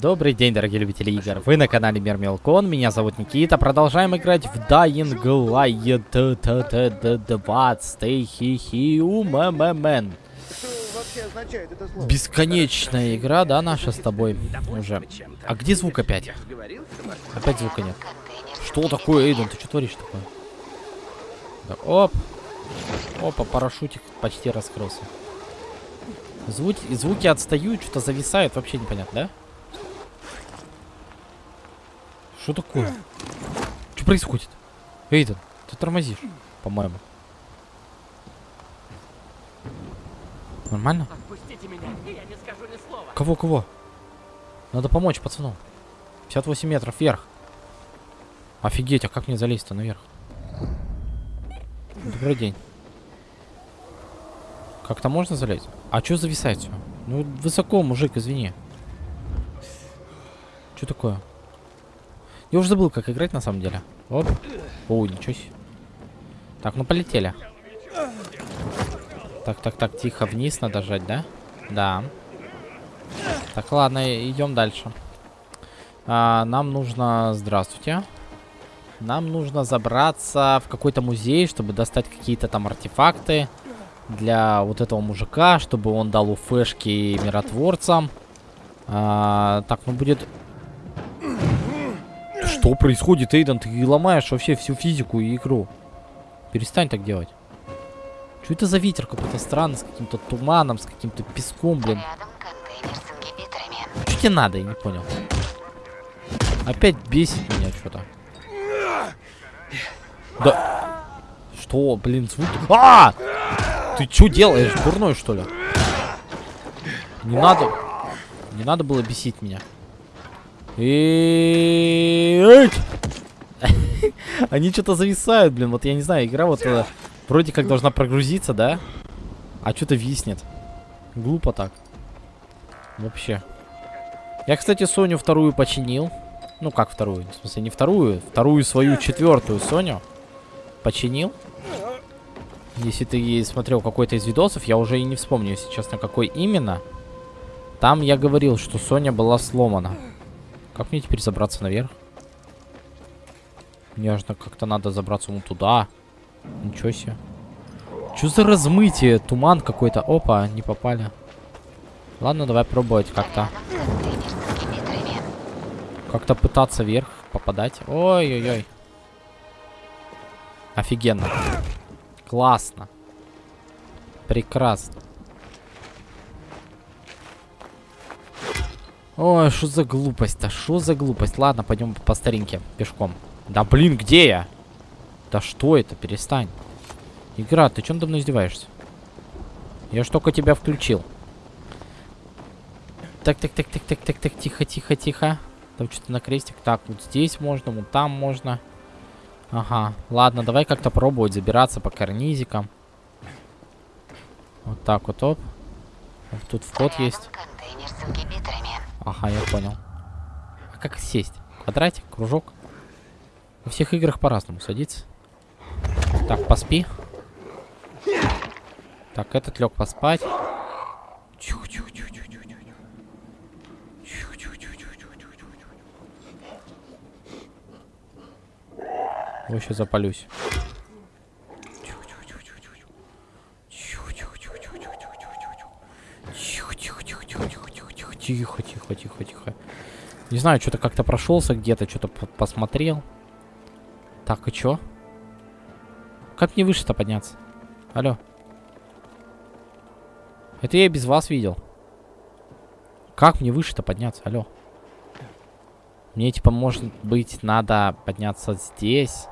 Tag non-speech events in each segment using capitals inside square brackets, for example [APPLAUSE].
Добрый день, дорогие любители игр. Вы на канале Мир Мелкон. Меня зовут Никита. Продолжаем играть в Dying Light 20 хи умэмен. Бесконечная игра, да, наша с тобой уже. А где звук опять? Опять звука нет. Что такое, Эйден? Ты что творишь такое? Так, оп. Опа, парашютик почти раскрылся. Звуки, звуки отстают, что-то зависает, вообще непонятно, да? Что такое? Что происходит? Эйден, ты тормозишь, по-моему. Нормально? Отпустите меня, я не скажу ни слова. Кого, кого? Надо помочь пацану. 58 метров вверх. Офигеть, а как мне залезть-то наверх? Добрый день. Как-то можно залезть? А что зависает все? Ну, высоко, мужик, извини. Что такое? Я уже забыл, как играть на самом деле. Оп. О, ничего себе. Так, ну полетели. Так, так, так, тихо, вниз надо жать, да? Да. Так, ладно, идем дальше. А, нам нужно... Здравствуйте. Нам нужно забраться в какой-то музей, чтобы достать какие-то там артефакты для вот этого мужика, чтобы он дал уфешки миротворцам. А, так, ну будет... Что происходит, Эйден? Ты ломаешь вообще всю физику и игру. Перестань так делать. Что это за ветер какой-то странный, с каким-то туманом, с каким-то песком, блин? Что тебе надо, я не понял. Опять бесит меня что-то. Да. Что, блин, звук... А! Ты что делаешь, дурной, что ли? Не надо... Не надо было бесить меня. И... [LAUGHS] Они что-то зависают, блин. Вот я не знаю, игра вот э, вроде как должна прогрузиться, да? А что-то виснет. Глупо так. Вообще. Я, кстати, Соню вторую починил. Ну, как вторую? В смысле, не вторую. Вторую свою четвертую Соню починил. Если ты смотрел какой-то из видосов, я уже и не вспомню, если честно, какой именно. Там я говорил, что Соня была сломана. Как мне теперь забраться наверх? Мне же как-то надо забраться вон туда. Ничего себе. Что за размытие? Туман какой-то. Опа, не попали. Ладно, давай пробовать как-то. Как-то пытаться вверх попадать. Ой-ой-ой. Офигенно. Классно. Прекрасно. Ой, что за глупость-то? Что за глупость? Ладно, пойдем по старинке, пешком. Да блин, где я? Да что это? Перестань. Игра, ты чем мной издеваешься? Я ж только тебя включил. Так, так, так, так, так, так, так, тихо, тихо, тихо. Там что-то на крестик. Так, вот здесь можно, вот там можно. Ага, ладно, давай как-то пробовать забираться по карнизикам. Вот так вот, оп. Тут вход Рядом есть. контейнер с ингибиторами. Ага, я понял. А как сесть? Квадратик, кружок? Во всех играх по-разному садится. Так, поспи. Так, этот лег поспать. Ой, сейчас запалюсь. Чу-чу-чу-чу-чу-чу. Чу-чу-чу-чу-чу-чу-чу. Чу-чу-чу-чу-чу-чу-чу. Тихо, тихо, тихо, тихо. Не знаю, что-то как-то прошелся где-то, что-то посмотрел. Так, и чё? Как мне выше-то подняться? Алло. Это я и без вас видел. Как мне выше-то подняться? Алло. Мне, типа, может быть, надо подняться здесь.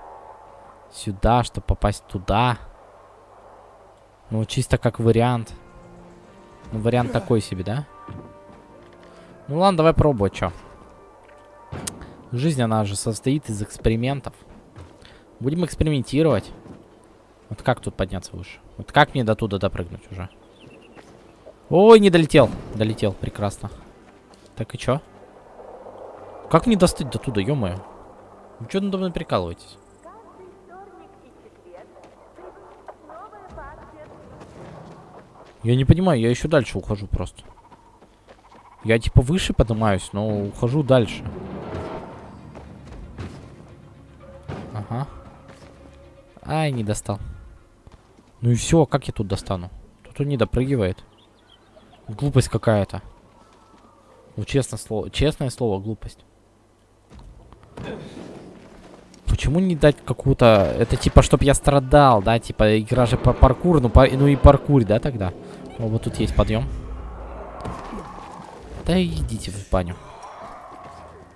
Сюда, чтобы попасть туда. Ну, чисто как вариант. Ну, вариант такой себе, да? Ну, ладно, давай пробовать, чё. Жизнь, она же состоит из экспериментов. Будем экспериментировать. Вот как тут подняться выше? Вот как мне до туда допрыгнуть уже? Ой, не долетел. Долетел, прекрасно. Так и чё? Как мне достать до туда, ё-моё? Вы чё надо мной прикалываетесь? Я не понимаю, я еще дальше ухожу просто. Я типа выше поднимаюсь, но ухожу дальше. Ага. Ай, не достал. Ну и все, как я тут достану? Тут он не допрыгивает. Глупость какая-то. Ну, честно слово, честное слово, глупость. Почему не дать какую-то... Это типа, чтоб я страдал, да? Типа, игра же по паркур, ну, по... ну и паркур, да, тогда? О, вот тут есть подъем. Да идите в баню.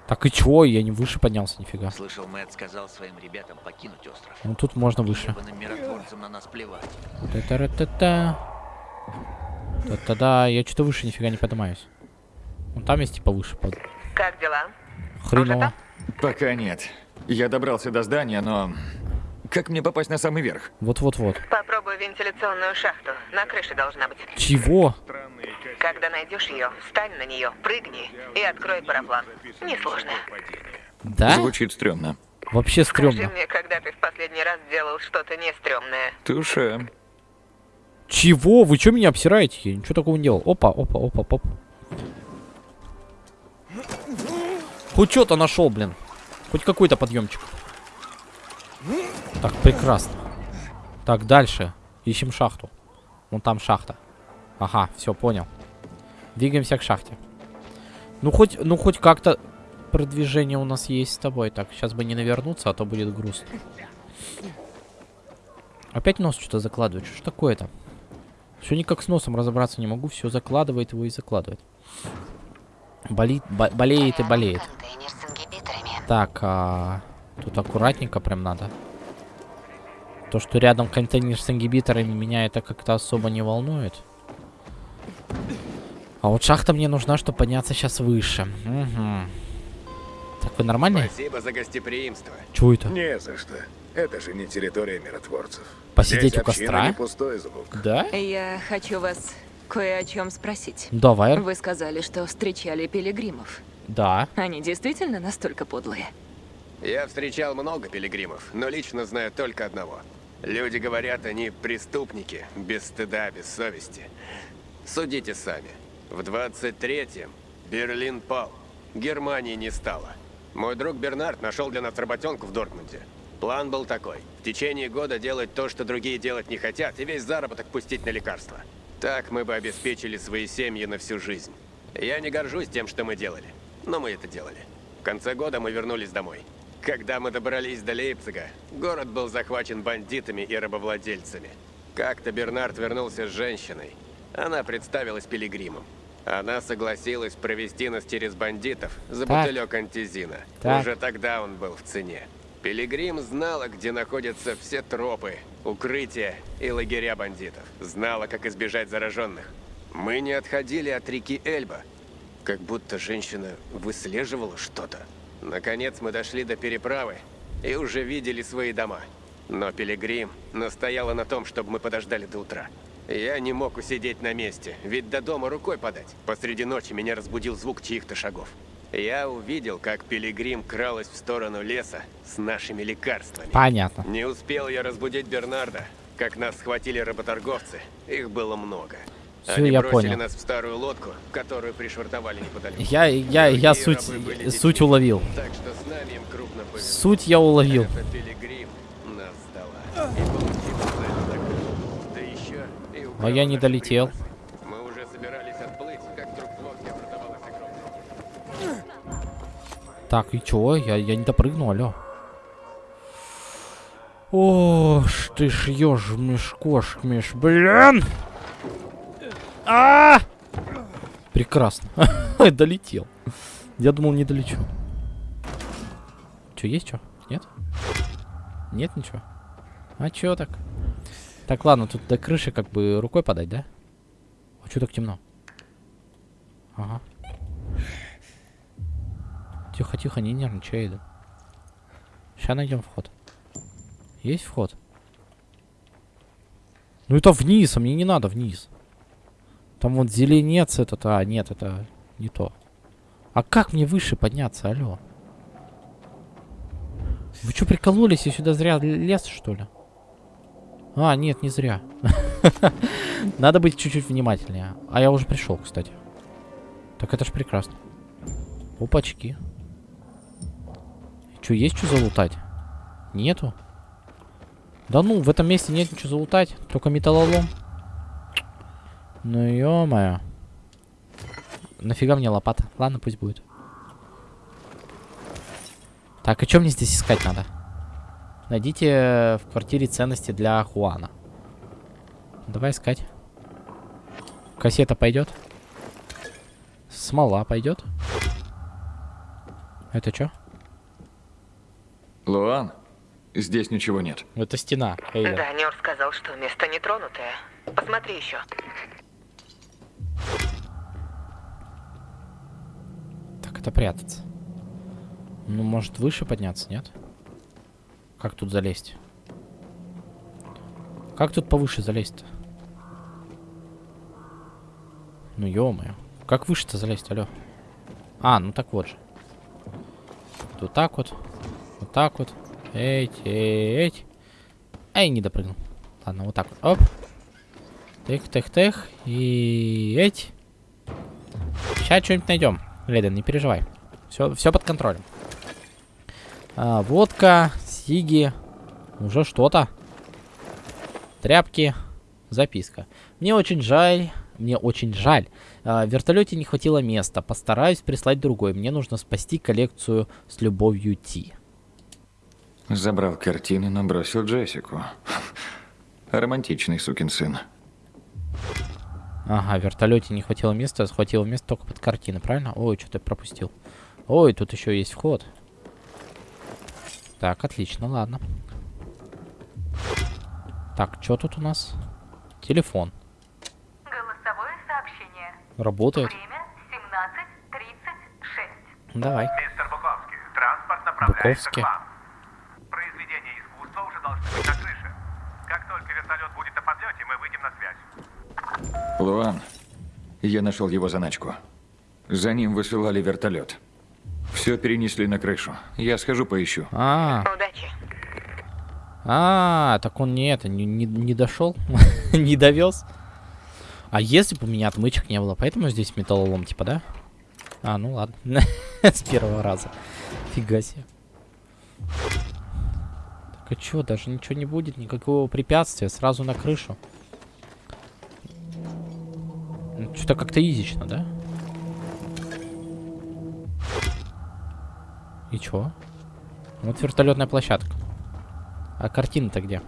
Так и чё? Я не выше поднялся, нифига. Слышал, Мэтт сказал своим ребятам покинуть остров. Ну тут можно выше. На нас плевать. Та-та-ра-та-та. Да-да-да, я что-то выше нифига не поднимаюсь. Ну там есть типа выше. Под... Как дела? Хреново. Пока нет. Я добрался до здания, но... Как мне попасть на самый верх? Вот-вот-вот. Попробуй вентиляционную шахту. На крыше должна быть. Чего? Когда найдешь ее, встань на нее, прыгни и открой параплан. Несложно. Да? Звучит стрёмно. Вообще Скажи стрёмно. мне, когда ты в последний раз делал что-то не стрёмное. Туше. Чего? Вы что меня обсираете? Я ничего такого не делал. Опа, опа, опа, оп. Хоть что-то нашел, блин. Хоть какой-то подъемчик. Так, прекрасно. Так, дальше. Ищем шахту. Вон там шахта. Ага, все, понял. Двигаемся к шахте. Ну, хоть, ну, хоть как-то продвижение у нас есть с тобой. Так, сейчас бы не навернуться, а то будет грустно. Опять нос что-то закладывает. Что ж такое-то? Все никак с носом разобраться не могу. Все закладывает его и закладывает. Болит, бо- болеет и болеет. Так, а, тут аккуратненько прям надо. То, что рядом контейнер с ингибиторами, меня это как-то особо не волнует. А вот шахта мне нужна, чтобы подняться сейчас выше. Угу. Так, вы нормальные? Спасибо за гостеприимство. Чего это? Не за что. Это же не территория миротворцев. Посидеть Здесь у костра? не пустой звук. Да? Я хочу вас кое о чем спросить. Давай. Вы сказали, что встречали пилигримов. Да. Они действительно настолько подлые? Я встречал много пилигримов, но лично знаю только одного. Люди говорят, они преступники, без стыда, без совести. Судите сами. В 23-м Берлин пал. Германии не стало. Мой друг Бернард нашел для нас работенку в Дортмунде. План был такой. В течение года делать то, что другие делать не хотят, и весь заработок пустить на лекарства. Так мы бы обеспечили свои семьи на всю жизнь. Я не горжусь тем, что мы делали, но мы это делали. В конце года мы вернулись домой. Когда мы добрались до Лейпцига, город был захвачен бандитами и рабовладельцами. Как-то Бернард вернулся с женщиной. Она представилась пилигримом. Она согласилась провести нас через бандитов за Так. бутылек антизина. Так. Уже тогда он был в цене. Пилигрим знала, где находятся все тропы, укрытия и лагеря бандитов. Знала, как избежать зараженных. Мы не отходили от реки Эльба, как будто женщина выслеживала что-то. Наконец мы дошли до переправы и уже видели свои дома. Но Пилигрим настояла на том, чтобы мы подождали до утра. Я не мог усидеть на месте, ведь до дома рукой подать. Посреди ночи меня разбудил звук чьих-то шагов. Я увидел, как Пилигрим кралась в сторону леса с нашими лекарствами. Понятно. Не успел я разбудить Бернарда, как нас схватили работорговцы. Их было много. Всё, Они я бросили понял. нас в старую лодку, которую пришвартовали неподалеку. Я, я, я суть, суть уловил. Так что с нами им крупно повезло. Суть я уловил. Это Пилигрим нас сдала. И получила цель закрыть. Да еще А украла я не долетел. припасы. Мы уже собирались отплыть, как вдруг в лодке образовалась огромная Так, и чё? Я, я не допрыгну, алё. О, ж ты ж ёж кошмеш, блин! А! Прекрасно. [LAUGHS] Долетел. Я думал, не долечу. Чё, есть чё? Нет? Нет ничего? А чё так? Так, ладно, тут до крыши как бы рукой подать, да? А чё так темно? Ага. Тихо, тихо, не нервничай, иду. Сейчас найдем вход. Есть вход? Ну это вниз, а мне не надо вниз. Там вот зеленец этот, а нет, это не то. А как мне выше подняться, алло? Вы что, прикололись? Я сюда зря лез, что ли? А, нет, не зря. [LAUGHS] Надо быть чуть-чуть внимательнее. А я уже пришел, кстати. Так это ж прекрасно. Опачки. Че, есть что залутать? Нету? Да ну, в этом месте нет ничего залутать. Только металлолом. Ну ё-моё. Нафига мне лопата? Ладно, пусть будет. Так, а что мне здесь искать надо? Найдите в квартире ценности для Хуана. Давай искать. Кассета пойдет? Смола пойдет? Это что? Луан, здесь ничего нет. Это стена. Эйвен. Да, Нёр сказал, что место нетронутое. Посмотри еще. Так, это прятаться. Ну, может, выше подняться, нет? Как тут залезть? Как тут повыше залезть-то? Ну, ё-моё. Как выше-то залезть, алло? А, ну так вот же. Вот так вот. Вот так вот. Эть, эть. Эй, не допрыгнул. Ладно, вот так вот. Оп. Тых, тых, тых. И эть. Сейчас что-нибудь найдем. Леден, не переживай. Все, все под контролем. А, водка, сиги. Уже что-то. Тряпки. Записка. Мне очень жаль. Мне очень жаль. А, в вертолете не хватило места. Постараюсь прислать другой. Мне нужно спасти коллекцию с любовью Ти. Забрал картины, но бросил Джессику. Романтичный сукин сын. Ага, в вертолете не хватило места, хватило места только под картины, правильно? Ой, что-то пропустил. Ой, тут еще есть вход. Так, отлично, ладно. Так, что тут у нас? Телефон. Голосовое сообщение. Работает. Время 17.36. Давай. Мистер Буковский, транспорт направляется Буковский. к вам. Произведения искусства уже должны быть на крыше. Как только вертолет будет на подлете, мы выйдем на связь. Луан, я нашел его заначку. За ним высылали вертолет. Все перенесли на крышу. Я схожу поищу. А, Удачи. а, так он не это, не, не, не дошел, [LAUGHS] не довез. А если бы у меня отмычек не было, поэтому здесь металлолом, типа, да? А, ну ладно. [LAUGHS] С первого раза. Фига себе. Так а чё, даже ничего не будет, никакого препятствия, сразу на крышу. Что-то как-то изично, да? И чё? Вот вертолетная площадка. А картина-то где?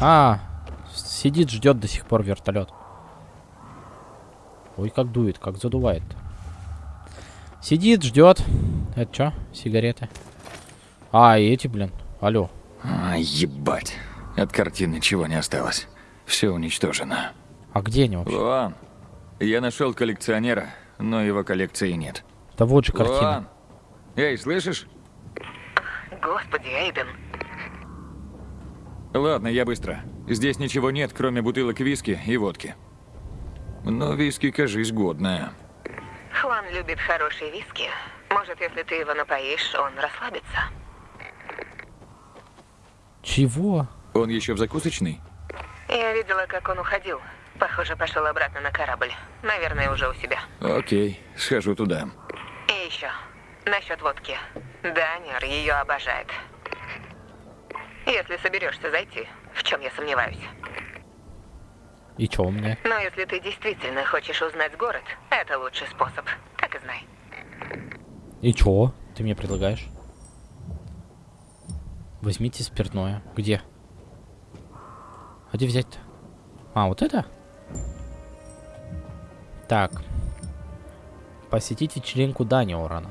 А, сидит, ждет до сих пор вертолет. Ой, как дует, как задувает. Сидит, ждет. Это что? Сигареты. А, и эти, блин. Алло. А, ебать. От картин ничего не осталось. Все уничтожено. А где они вообще? Луан, я нашел коллекционера, но его коллекции нет. Вот же картина. Луан, эй, слышишь? Господи, Эйден. Ладно, я быстро. Здесь ничего нет, кроме бутылок виски и водки. Но виски, кажись, годная. Хуан любит хорошие виски. Может, если ты его напоишь, он расслабится. Чего? Он еще в закусочной? Я видела, как он уходил. Похоже, пошел обратно на корабль. Наверное, уже у себя. Окей, схожу туда. И еще. Насчет водки. Данер ее обожает. Если соберешься зайти, в чем я сомневаюсь. И чё у меня? Но если ты действительно хочешь узнать город, это лучший способ. Так и знай. И чё? Ты мне предлагаешь? Возьмите спиртное. Где? А где взять-то? А, вот это? Так. Посетить вечеринку Дани Орана.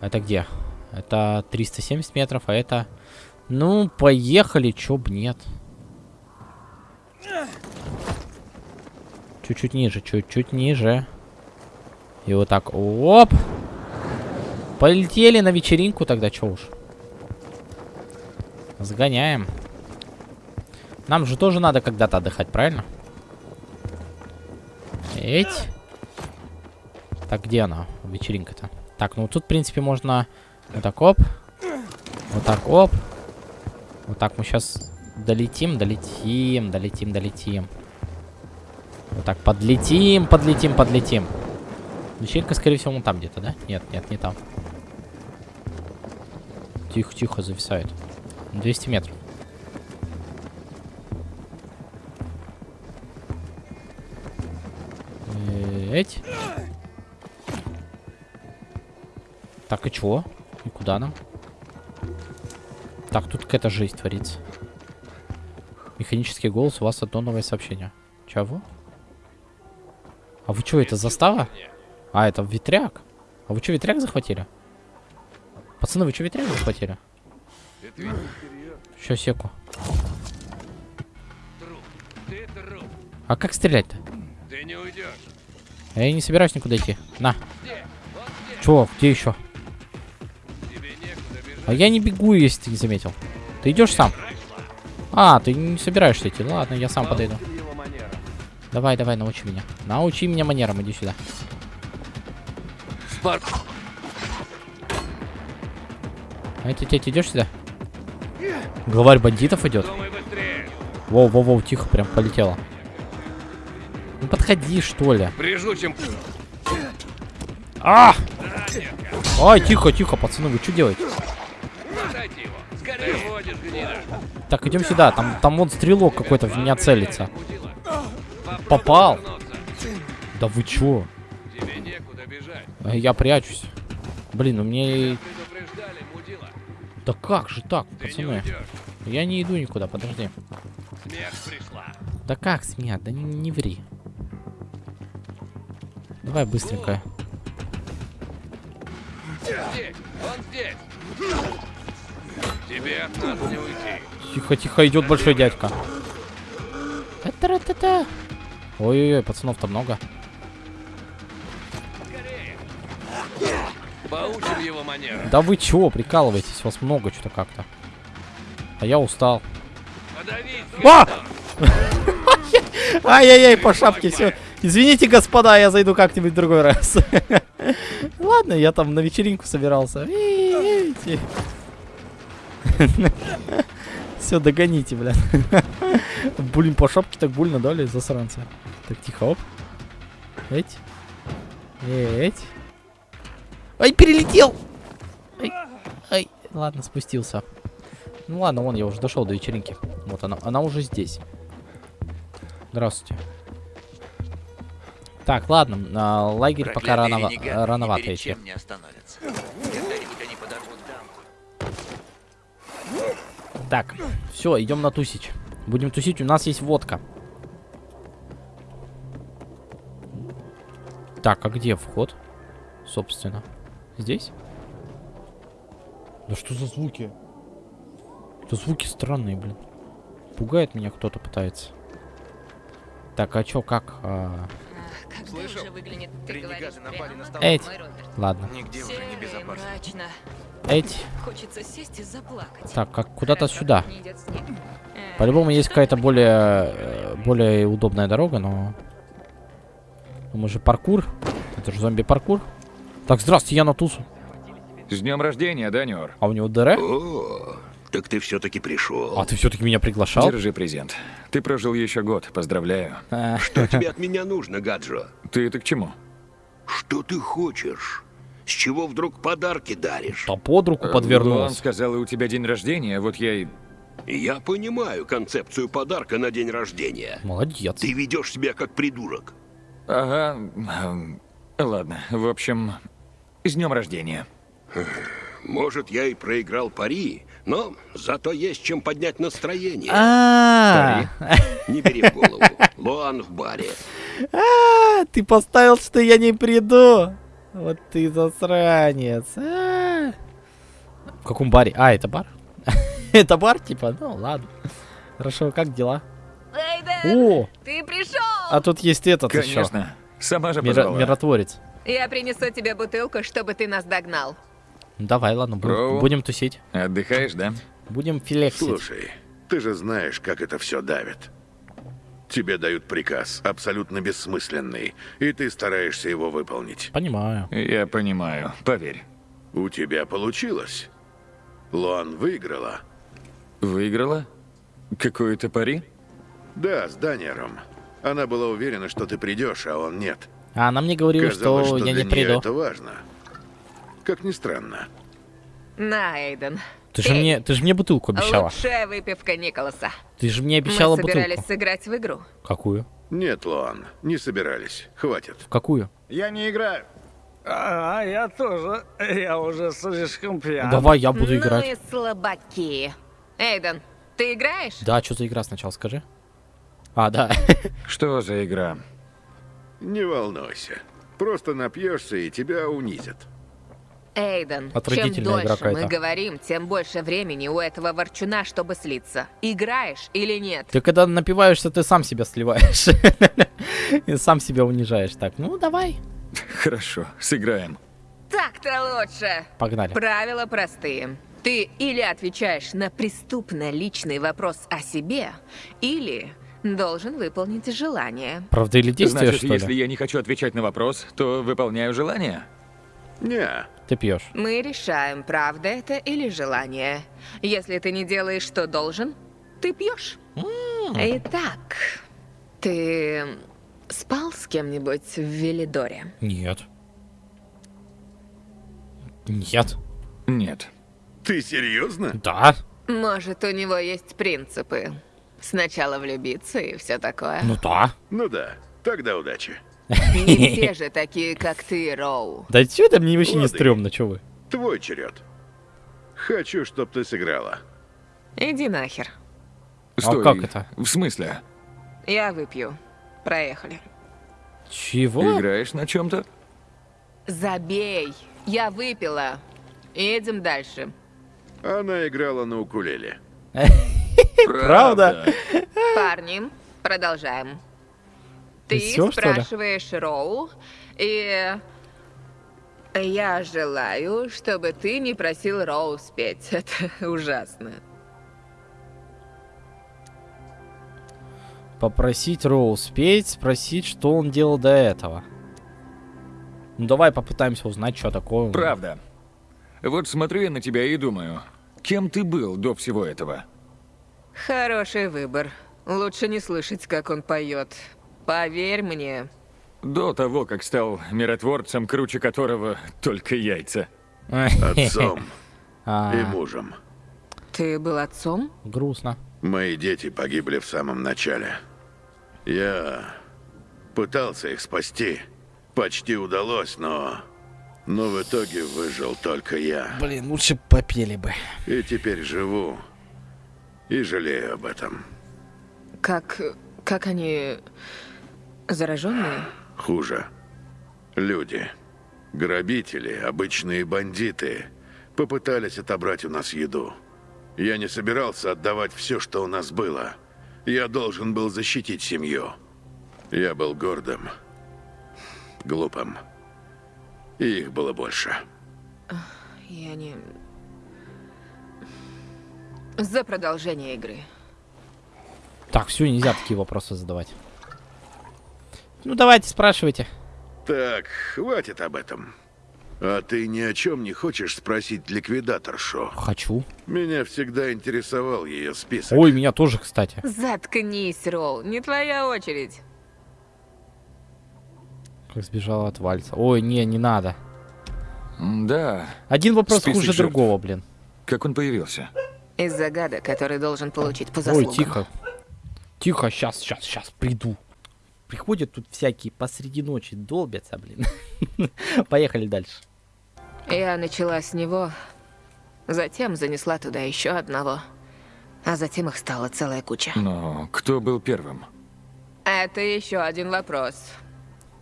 Это где? Это 370 метров, а это... Ну, поехали, чё б нет. Чуть-чуть ниже, чуть-чуть ниже. И вот так, оп. Полетели на вечеринку тогда, чё уж. Сгоняем. Нам же тоже надо когда-то отдыхать, правильно? Эть. Так, где она, вечеринка-то? Так, ну тут, в принципе, можно вот так, оп. Вот так, оп. Вот так мы сейчас долетим, долетим, долетим, долетим. Вот так, подлетим, подлетим, подлетим. Вечеринка, скорее всего, вон там где-то, да? Нет, нет, не там. Тихо, тихо, зависает. 200 метров. Эть. Так, и чего? И куда нам? Так, тут какая-то жизнь творится. Механический голос, у вас одно новое сообщение. Чего? А вы что, это застава? А, это ветряк. А вы что, ветряк захватили? Пацаны, вы что, ветряк захватили? Сейчас, секу. А как стрелять-то? А Я не собираюсь никуда идти. На. Чё, где еще? А я не бегу, если ты не заметил. Ты идешь сам? А, ты не собираешься идти. Ладно, я сам подойду. Давай, давай, научи меня. Научи меня манерам, иди сюда. Спарк. А ты, ты, идешь сюда? Главарь бандитов идет. Воу, воу, воу, тихо, прям полетело. Ну подходи, что ли. Прижу, чем... А! Ай, тихо, тихо, пацаны, вы что делаете? Так, идем сюда. Там, там вон стрелок какой-то в меня целится. Попал. Да вы чё? А Я прячусь. Блин, у меня... Предупреждали, мудила. Да как же так, пацаны? Я не иду никуда, подожди. Смерть. Да как смех? Да не, не ври. Давай быстренько. Здесь, он здесь. Тебе от нас не уйти. Тихо, тихо, идет большой дядька. Ой-ой-ой, пацанов-то много. Поучим его. Да вы чего, прикалываетесь? Вас много что-то как-то. А я устал. Подавись, А! [LAUGHS] Ай-яй-яй, по шапке все. Извините, господа, я зайду как-нибудь другой раз. [LAUGHS] Ладно, я там на вечеринку собирался. [LAUGHS] Все, догоните, блядь. [LAUGHS] Блин, по шапке так больно дали, засранцы. Так, тихо, оп. Эть. Эть. Ай, перелетел! Ай, ай, ладно, спустился. Ну ладно, вон, я уже дошел до вечеринки. Вот она, она уже здесь. Здравствуйте. Так, ладно, а, лагерь пока рано, рановато идти. не остановятся. Так, все, идем на тусить. Будем тусить, у нас есть водка. Так, а где вход? Собственно. Здесь? Да что за звуки? Это звуки странные, блин. Пугает меня кто-то пытается. Так, а чё, как? а, Как Слышал? же выглянет, ты Ренегаты говоришь, напали на на стол. Эть. Ладно. Нигде уже не безопасно. Эть. Хочется сесть и заплакать. Так, как куда-то сюда. Э, По-любому есть какая-то более, э, более удобная дорога, но... Мы же паркур. Это же зомби-паркур. Так, здравствуйте, я на тусу. С днем рождения, Даниор. А у него ДР? О, так ты все-таки пришел. А ты все-таки меня приглашал? Держи презент. Ты прожил еще год, поздравляю. А, Что тебе от меня нужно, Гаджо? Ты это к чему? Что ты хочешь? С чего вдруг подарки даришь? Да под руку Он подвернулась. сказал, у тебя день рождения, вот я и... Я понимаю концепцию подарка на день рождения. Молодец. Ты ведешь себя как придурок. Ага, эм, ладно, в общем, с днем рождения. Может, я и проиграл пари, но зато есть чем поднять настроение. А, Не бери в голову. Луан в баре. [LAUGHS] а, ты поставил, что я не приду. Вот ты засранец. А. В каком баре? А, это бар? [LAUGHS] Это бар, типа? Ну, ладно. Хорошо, как дела? Эйден, О, ты пришел! а тут есть этот еще. Конечно. Сама же Миро- позвала. Миротворец. Я принесу тебе бутылку, чтобы ты нас догнал. Ну, Давай, ладно, бу- Роу. будем тусить. Отдыхаешь, да? Будем филексить. Слушай, ты же знаешь, как это все давит. Тебе дают приказ, абсолютно бессмысленный, и ты стараешься его выполнить. Понимаю. Я понимаю, поверь. У тебя получилось. Луан выиграла. Выиграла? Какое-то пари? Да, с Даниером. Она была уверена, что ты придешь, а он нет. А она мне говорила, Казалось, что, что я для не нее приду. это важно. Как ни странно. На, Эйден. Ты же мне, ты же мне бутылку обещала. Лучшая выпивка Николаса. Ты же мне обещала Мы собирались бутылку. сыграть в игру. Какую? Нет, Лоан, не собирались. Хватит. В какую? Я не играю. А, я тоже. Я уже слишком пьян. Давай я буду ну играть. и слабаки. Эйден, ты играешь? Да, что за игра сначала скажи. А, да. [LAUGHS] Что за игра? Не волнуйся. Просто напьешься и тебя унизят. Эйден, чем дольше мы какая-то. говорим, тем больше времени у этого ворчуна, чтобы слиться. Играешь или нет? Ты когда напиваешься, ты сам себя сливаешь. [LAUGHS] И сам себя унижаешь. Так, ну давай. Хорошо, сыграем. Так-то лучше. Погнали. Правила простые. Ты или отвечаешь на преступно личный вопрос о себе, или должен выполнить желание. Правда или действие, Значит, что если ли? я не хочу отвечать на вопрос, то выполняю желание? Не. Ты пьешь. Мы решаем, правда это или желание. Если ты не делаешь, что должен, ты пьешь. Итак, ты спал с кем-нибудь в Велидоре? Нет. Нет. Нет. Ты серьезно? Да. Может, у него есть принципы. Сначала влюбиться и все такое. Ну да. Ну да. Тогда удачи. Не [LAUGHS] все же такие, как ты, Роу. Да чё это мне вообще не стрёмно, чё вы? Твой черед. Хочу, чтоб ты сыграла. Иди нахер. Стой. А как это? В смысле? Я выпью. Проехали. Чего? Играешь на чем-то? Забей. Я выпила. Едем дальше. Она играла на укулеле. [LAUGHS] Правда? Парни, продолжаем. Ты ли? спрашиваешь Роу, и я желаю, чтобы ты не просил Роу спеть. [LAUGHS] Это ужасно. Попросить Роу спеть, спросить, что он делал до этого. Ну давай попытаемся узнать, что такое. Правда. Вот смотрю я на тебя и думаю, кем ты был до всего этого? Хороший выбор. Лучше не слышать, как он поет. Поверь мне. До того, как стал миротворцем, круче которого только яйца. Отцом [LAUGHS] А, и мужем. Ты был отцом? Грустно. Мои дети погибли в самом начале. Я пытался их спасти. Почти удалось, но... Но в итоге выжил только я. Блин, лучше попели бы. И теперь живу. И жалею об этом. Как... как они... зараженные? Хуже. Люди. Грабители, обычные бандиты. Попытались отобрать у нас еду. Я не собирался отдавать все, что у нас было. Я должен был защитить семью. Я был гордым. Глупым. И их было больше. Я не... За продолжение игры. Так, все, нельзя такие вопросы задавать. Ну давайте, спрашивайте. Так, хватит об этом. А ты ни о чем не хочешь спросить ликвидаторшу? Хочу. Меня всегда интересовал ее список. Ой, меня тоже, кстати. Заткнись, Роу, не твоя очередь. Как сбежала от вальса. Ой, не, не надо. Да. Один вопрос Список хуже жертв. другого, блин. Как он появился? Из загадок, который должен получить по Ой, заслугам. тихо. Тихо, сейчас, сейчас, сейчас приду. Приходят тут всякие посреди ночи, долбятся, блин. [LAUGHS] Поехали дальше. Я начала с него, затем занесла туда еще одного, а затем их стала целая куча. Но кто был первым? Это еще один вопрос.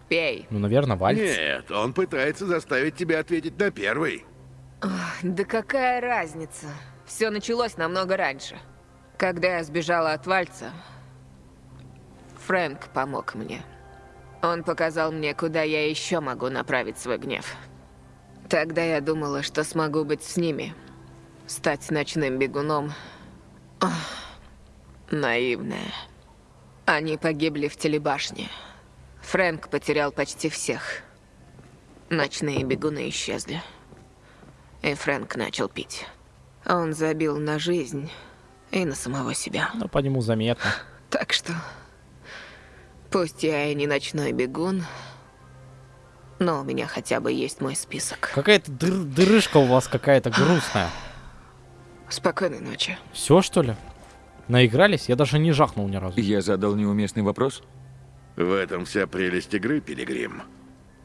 Пей. Ну, наверное, вальс. Нет, он пытается заставить тебя ответить на первый. Да какая разница? Все началось намного раньше. Когда я сбежала от Вальца, Фрэнк помог мне. Он показал мне, куда я еще могу направить свой гнев. Тогда я думала, что смогу быть с ними. Стать ночным бегуном. Ох, наивная. Они погибли в телебашне. Фрэнк потерял почти всех. Ночные бегуны исчезли. И Фрэнк начал пить. Он забил на жизнь и на самого себя. Ну, по нему заметно. Так что Пусть я и не ночной бегун, но у меня хотя бы есть мой список. Какая-то дыр- дырышка у вас какая-то грустная. Спокойной ночи. Все, что ли? Наигрались? Я даже не жахнул ни разу. Я задал неуместный вопрос? В этом вся прелесть игры, Пилигрим.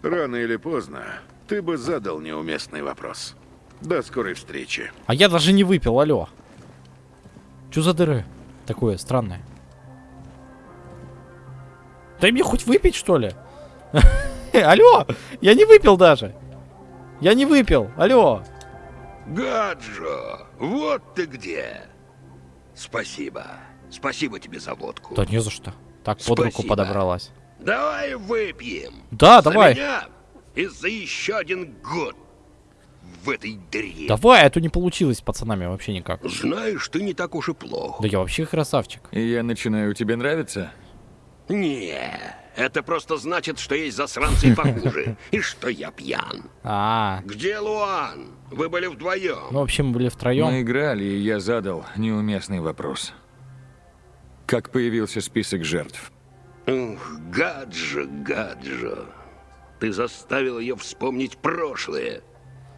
Рано или поздно ты бы задал неуместный вопрос. До скорой встречи. А я даже не выпил, алло. Что за дыры? Такое странное. Дай мне хоть выпить, что ли? [LAUGHS] Алло! Я не выпил даже! Я не выпил! Алло! Гаджо, вот ты где. Спасибо. Спасибо тебе за водку. Да не за что. Так под руку подобралась. Давай выпьем. Да, За давай. меня и за еще один год в этой дыре. Давай, а то не получилось с пацанами вообще никак. Знаешь, ты не так уж и плох. Да я вообще красавчик. И я начинаю тебе нравиться? Не, это просто значит, что есть засранцы и похуже. [LAUGHS] И что я пьян. А, Где Луан? Вы были вдвоем. ну в общем мы были втроем. Мы играли, и я задал неуместный вопрос. Как появился список жертв? Ух, Гаджо, Гаджо. Ты заставил ее вспомнить прошлое.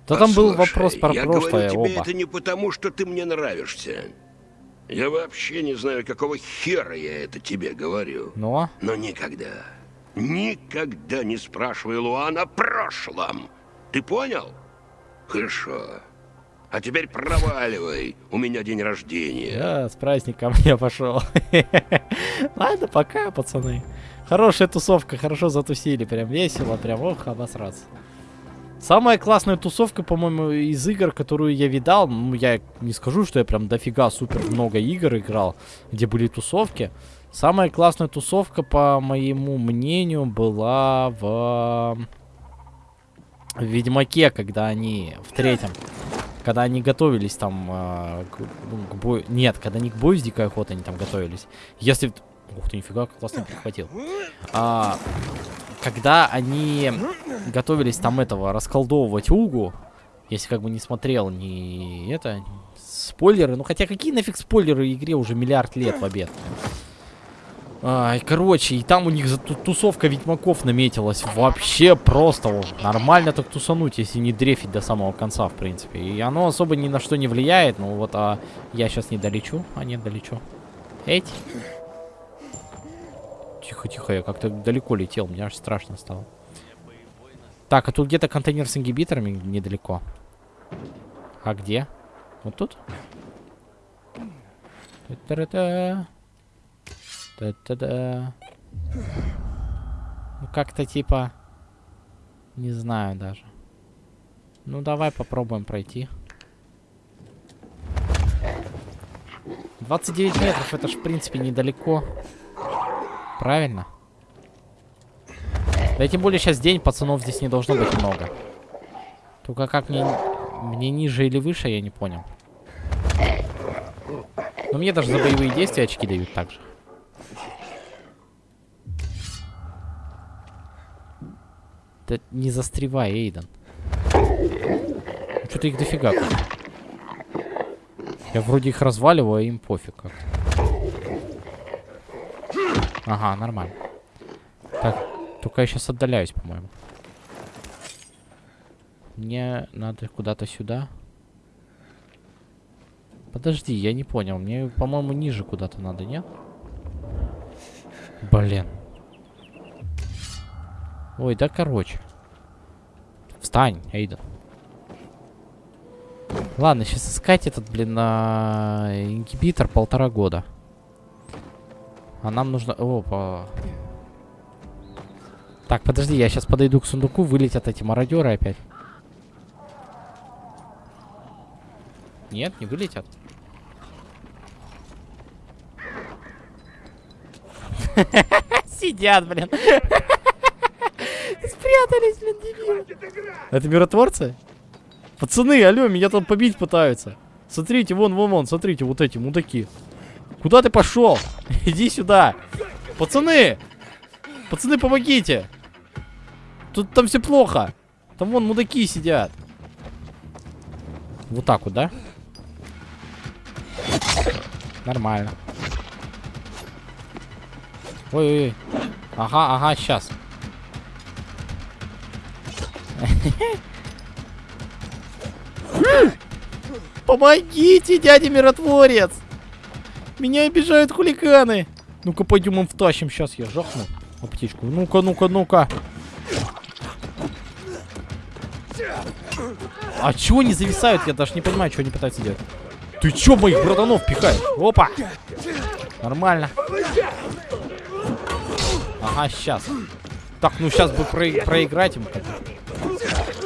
Да там был Послушай, вопрос про я прошлое говорю тебе оба. это не потому, что ты мне нравишься. Я вообще не знаю, какого хера я это тебе говорю. Но? Но никогда, никогда не спрашивай Луан о прошлом. Ты понял? Хорошо. А теперь проваливай. У меня день рождения. Я с праздником я пошел. [LAUGHS] Ладно, пока, пацаны. Хорошая тусовка, хорошо затусили, прям весело, прям ох, обосраться. Самая классная тусовка, по-моему, из игр, которую я видал, ну, я не скажу, что я прям дофига супер много игр играл, где были тусовки. Самая классная тусовка, по моему мнению, была в... в Ведьмаке, когда они в третьем, когда они готовились там э, к, ну, к бою... Нет, когда не к бою с дикой охотой они там готовились. Если... Ух ты, нифига, классно перехватил. А, когда они готовились там этого расколдовывать Угу, если как бы не смотрел ни это, спойлеры, ну хотя какие нафиг спойлеры игре уже миллиард лет в обед. Ай, короче, и там у них тусовка ведьмаков наметилась. Вообще просто нормально так тусануть, если не дрефить до самого конца, в принципе. И оно особо ни на что не влияет. Ну вот, а я сейчас не долечу. А нет, долечу. Эть. Тихо-тихо, я как-то далеко летел, мне аж страшно стало. Так, а тут где-то контейнер с ингибиторами недалеко. А где? Вот тут? Та-та-та. Та-та-да. Ну, как-то типа... Не знаю даже. Ну, давай попробуем пройти. 29 метров, это ж, в принципе, недалеко. Правильно? Да и тем более сейчас день, пацанов здесь не должно быть много. Только как мне... Мне ниже или выше, я не понял. Но мне даже за боевые действия очки дают также. Да не застревай, Эйден. Что-то их дофига. Я вроде их разваливаю, а им пофиг как. Ага, нормально. Так, только я сейчас отдаляюсь, по-моему. Мне надо куда-то сюда. Подожди, я не понял. Мне, по-моему, ниже куда-то надо, нет? Блин. Ой, да короче. Встань, Эйден. Ладно, сейчас искать этот, блин, а, ингибитор полтора года. А нам нужно... Опа. Так, подожди, я сейчас подойду к сундуку, вылетят эти мародеры опять. Нет, не вылетят. [LAUGHS] Сидят, блин. [LAUGHS] Спрятались, блин, дебилы. Это миротворцы? Пацаны, алло, меня там побить пытаются. Смотрите, вон, вон, вон, смотрите, вот эти мудаки. Куда ты пошел? [LAUGHS] Иди сюда. Пацаны! Пацаны, помогите! Тут там все плохо. Там вон мудаки сидят. Вот так вот, да? Нормально. Ой-ой-ой. Ага, ага, сейчас. [LAUGHS] Помогите, дядя миротворец! Меня обижают хулиганы! Ну-ка, пойдем им втащим. Сейчас я жахну аптечку. Ну-ка, ну-ка, ну-ка. А чего они зависают? Я даже не понимаю, что они пытаются делать. Ты чё моих братанов пихаешь? Опа! Нормально. Ага, сейчас. Так, ну сейчас бы про проиграть им.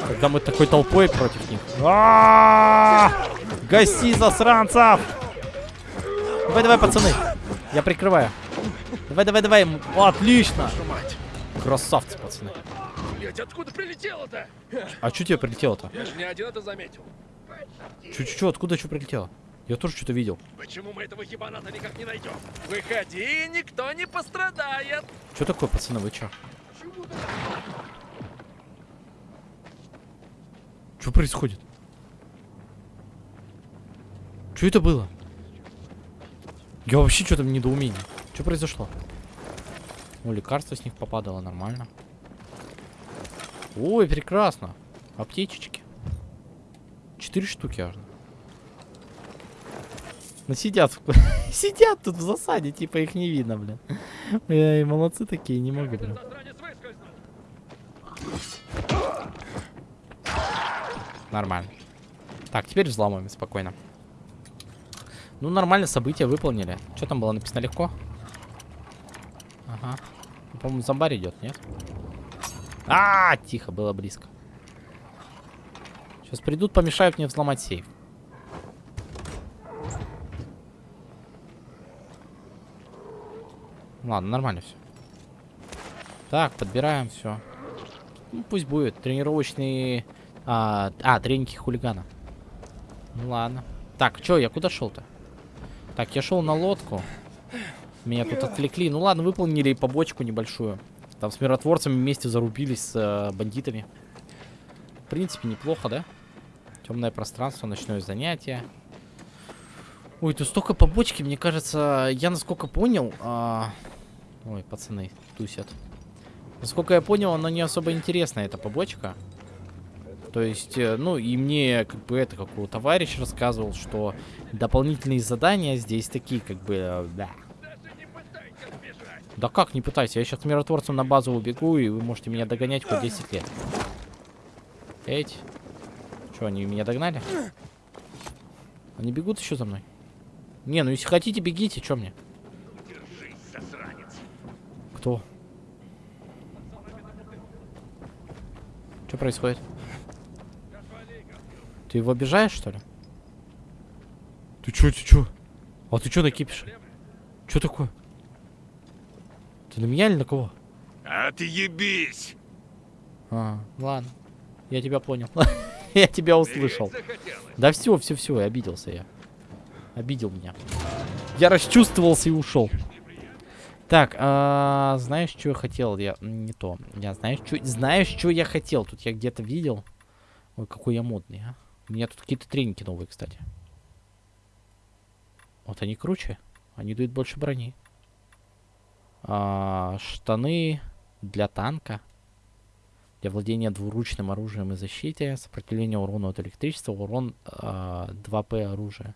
Когда мы такой толпой против них. А -а -а! Гаси, засранцев! Давай, давай, пацаны. Я прикрываю. Давай, давай, давай. Отлично. Красавцы, пацаны. Блять, откуда прилетело-то? А что тебе прилетело-то? Я же не один это заметил. Чё-чё, откуда что прилетело? Я тоже что-то видел. Почему мы этого хибаната никак не найдем? Выходи, никто не пострадает. Что такое, пацаны, вы чё? Что происходит? Что это было? Я вообще что-то в недоумении. Что произошло? Ну, лекарство с них попадало нормально. Ой, прекрасно. Аптечечки. Четыре штуки аж. Ну сидят, [LAUGHS] сидят тут в засаде, типа их не видно, блин. Эй, молодцы такие, не могу, блин. Нормально. Так, теперь взломаем спокойно. Ну, нормально, события выполнили. Что там было написано легко? Ага. По-моему, зомбарь идет, нет? А, -а, а, тихо, было близко. Сейчас придут, помешают мне взломать сейф. Ладно, нормально все. Так, подбираем все. Ну, пусть будет. Тренировочные... А, а тренинги хулигана. Ну ладно. Так, что, я куда шел-то? Так, я шел на лодку. Меня тут отвлекли. Ну ладно, выполнили побочку небольшую. Там с миротворцами вместе зарубились с э, бандитами. В принципе, неплохо, да? Темное пространство, ночное занятие. Ой, тут столько побочки, мне кажется, я насколько понял... А... Ой, пацаны, тусят. Насколько я понял, она не особо интересная, эта побочка. То есть, э, ну, и мне, как бы, это, как у товарищ рассказывал, что дополнительные задания здесь такие, как бы, э, да. Да как, не пытайся, я сейчас миротворцем на базу убегу, и вы можете меня догонять хоть 10 лет. Эть. Что, они меня догнали? Они бегут еще за мной? Не, ну если хотите, бегите, что мне? Кто? Что происходит? Ты его обижаешь, что ли? Ты чё, ты чё? А ты чё накипишь? Чё такое? Ты на меня или на кого? А ты ебись! А, ладно. Я тебя понял. [LAUGHS] я тебя услышал. Да все, все, все, обиделся я. Обидел меня. Я расчувствовался и ушел. Так, а, знаешь, что я хотел? Я не то. Я знаешь, что, знаешь, что я хотел? Тут я где-то видел. Ой, какой я модный, а. У меня тут какие-то треники новые, кстати. Вот они круче. Они дают больше брони. А, штаны для танка. Для владения двуручным оружием и защите. Сопротивление урону от электричества. Урон а, 2П оружия.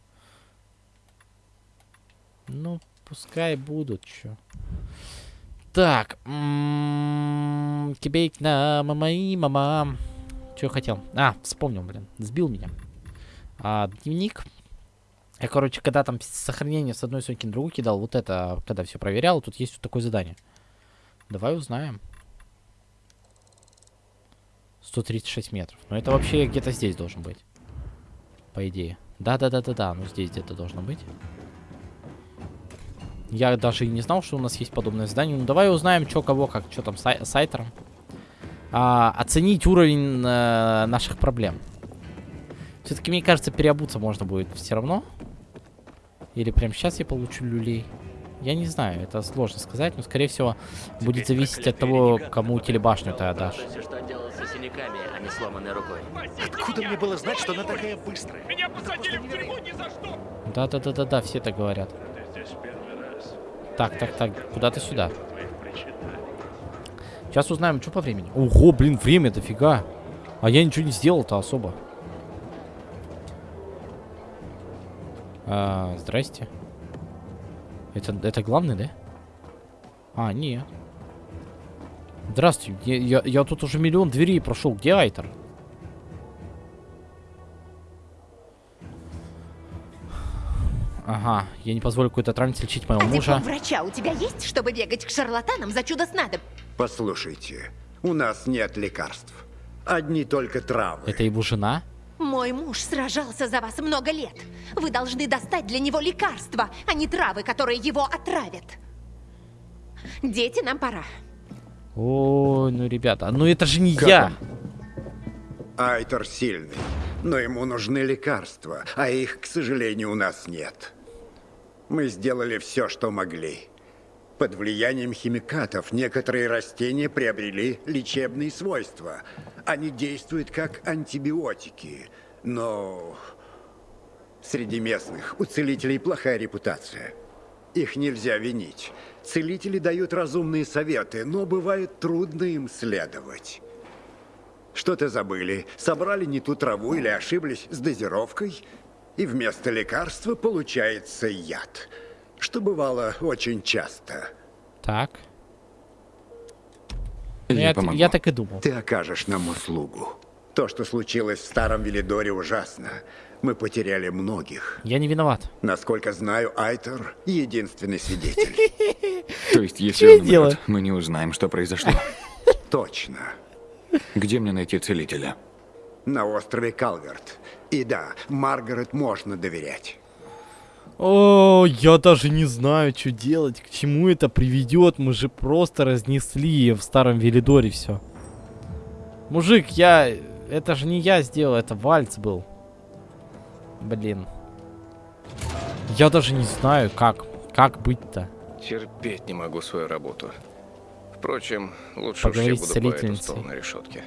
Ну, пускай будут, чё. Так. Кибейк на мамаи мама. Что я хотел? А, вспомнил, блин. Сбил меня. А, дневник. Я, короче, когда там сохранение с одной сумки на другую кидал, вот это, когда все проверял, тут есть вот такое задание. Давай узнаем. 136 метров. Но это вообще где-то здесь должен быть. По идее. Да-да-да-да-да, ну здесь где-то должно быть. Я даже и не знал, что у нас есть подобное задание. Ну давай узнаем, что кого, как, что там сай сайтером а, оценить уровень э, наших проблем. Все-таки, мне кажется, переобуться можно будет все равно. Или прямо сейчас я получу люлей. Я не знаю, это сложно сказать, но, скорее всего, будет зависеть от того, кому телебашню ты отдашь. что делать со синяками, а не сломанной рукой. Откуда мне было знать, что она такая быстрая? Меня посадили в тюрьму ни за что! Да-да-да-да-да, все так говорят. Так, так, так, куда-то сюда. Сейчас узнаем, что по времени. Ого, блин, время дофига. А я ничего не сделал-то особо. А, здрасте. Это, это главный, да? А, нет. Здравствуйте. Я, я, я тут уже миллион дверей прошел. Где Айтер? Ага, я не позволю какой-то травнице лечить моего А мужа. врача у тебя есть, чтобы бегать к шарлатанам за чудо снадоб? Послушайте, у нас нет лекарств. Одни только травы. Это его жена? Мой муж сражался за вас много лет. Вы должны достать для него лекарства, а не травы, которые его отравят. Дети, нам пора. Ой, ну ребята, ну это же не я. Айтер сильный, но ему нужны лекарства, а их, к сожалению, у нас нет. Мы сделали все, что могли. Под влиянием химикатов некоторые растения приобрели лечебные свойства. Они действуют как антибиотики, но среди местных у целителей плохая репутация. Их нельзя винить. Целители дают разумные советы, но бывает трудно им следовать. Что-то забыли, собрали не ту траву или ошиблись с дозировкой, и вместо лекарства получается яд, что бывало очень часто. Так. Ну, я, я так и думал. Ты окажешь нам услугу. То, что случилось в Старом Велидоре, ужасно. Мы потеряли многих. Я не виноват. Насколько знаю, Айтер — единственный свидетель. [LAUGHS] То есть, если я он умрет, мы не узнаем, что произошло. [LAUGHS] Точно. Где мне найти целителя? На острове Калверт. И да, Маргарет можно доверять. О, я даже не знаю, что делать, к чему это приведет. Мы же просто разнесли в старом Велидоре все. Мужик, я... Это же не я сделал, это вальц был. Блин. Я даже не знаю, как. Как быть-то. Терпеть не могу свою работу. Впрочем, лучше уж я Поговорить буду по эту целительницей. сторону решетки.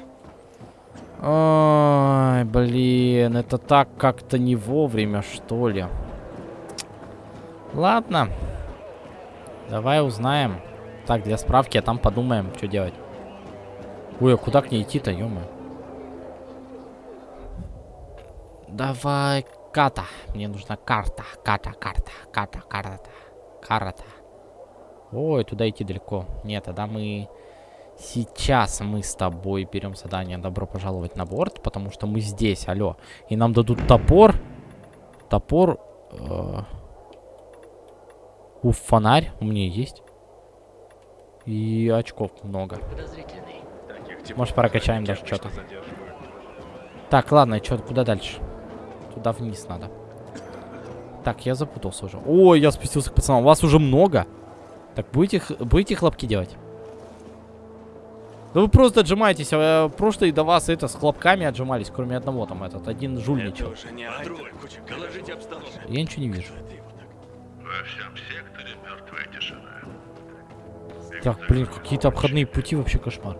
Ой, блин, это так как-то не вовремя, что ли. Ладно. Давай узнаем. Так, для справки, а там подумаем, что делать. Ой, а куда к ней идти-то, ё Давай, ката. Мне нужна карта. Карта, карта, карта, карта. Карта. Ой, туда идти далеко. Нет, тогда мы... Сейчас мы с тобой берем задание «Добро пожаловать на борт», потому что мы здесь, алло. И нам дадут топор. Топор... э, Уф, фонарь у меня есть. И очков много. Может, прокачаем даже что-то. Так, ладно, что, куда дальше? Туда вниз надо. Так, я запутался уже. Ой, я спустился к пацанам. У вас уже много? Так, будете, будете хлопки делать? Да вы просто отжимаетесь. А прошлые до вас это с хлопками отжимались, кроме одного там этот. Один жульничал. Я ничего не вижу. Во всем секторе мертвая тишина. Так, блин, какие-то обходные пути вообще кошмар.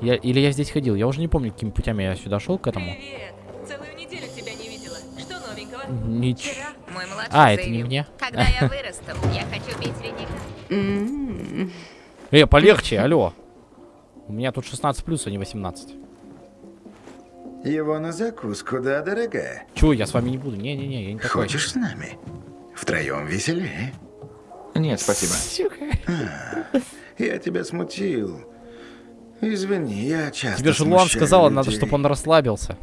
Я, или я здесь ходил, я уже не помню, какими путями я сюда шел к этому. Привет. Целую неделю тебя не видела. Что новенького? Нич... Мой младший А, это не мне. Когда я вырасту, я хочу бить Реника. Э, полегче, алло. У меня тут 16 плюс, а не 18. Его на закуску, да, дорогая? Чего, я с вами не буду. Не-не-не, я не такой. Хочешь с нами? Втроем веселее. Нет, спасибо. А, я тебя смутил. Извини, я часто Тебе же Луан сказала, надо, людей. чтобы он расслабился.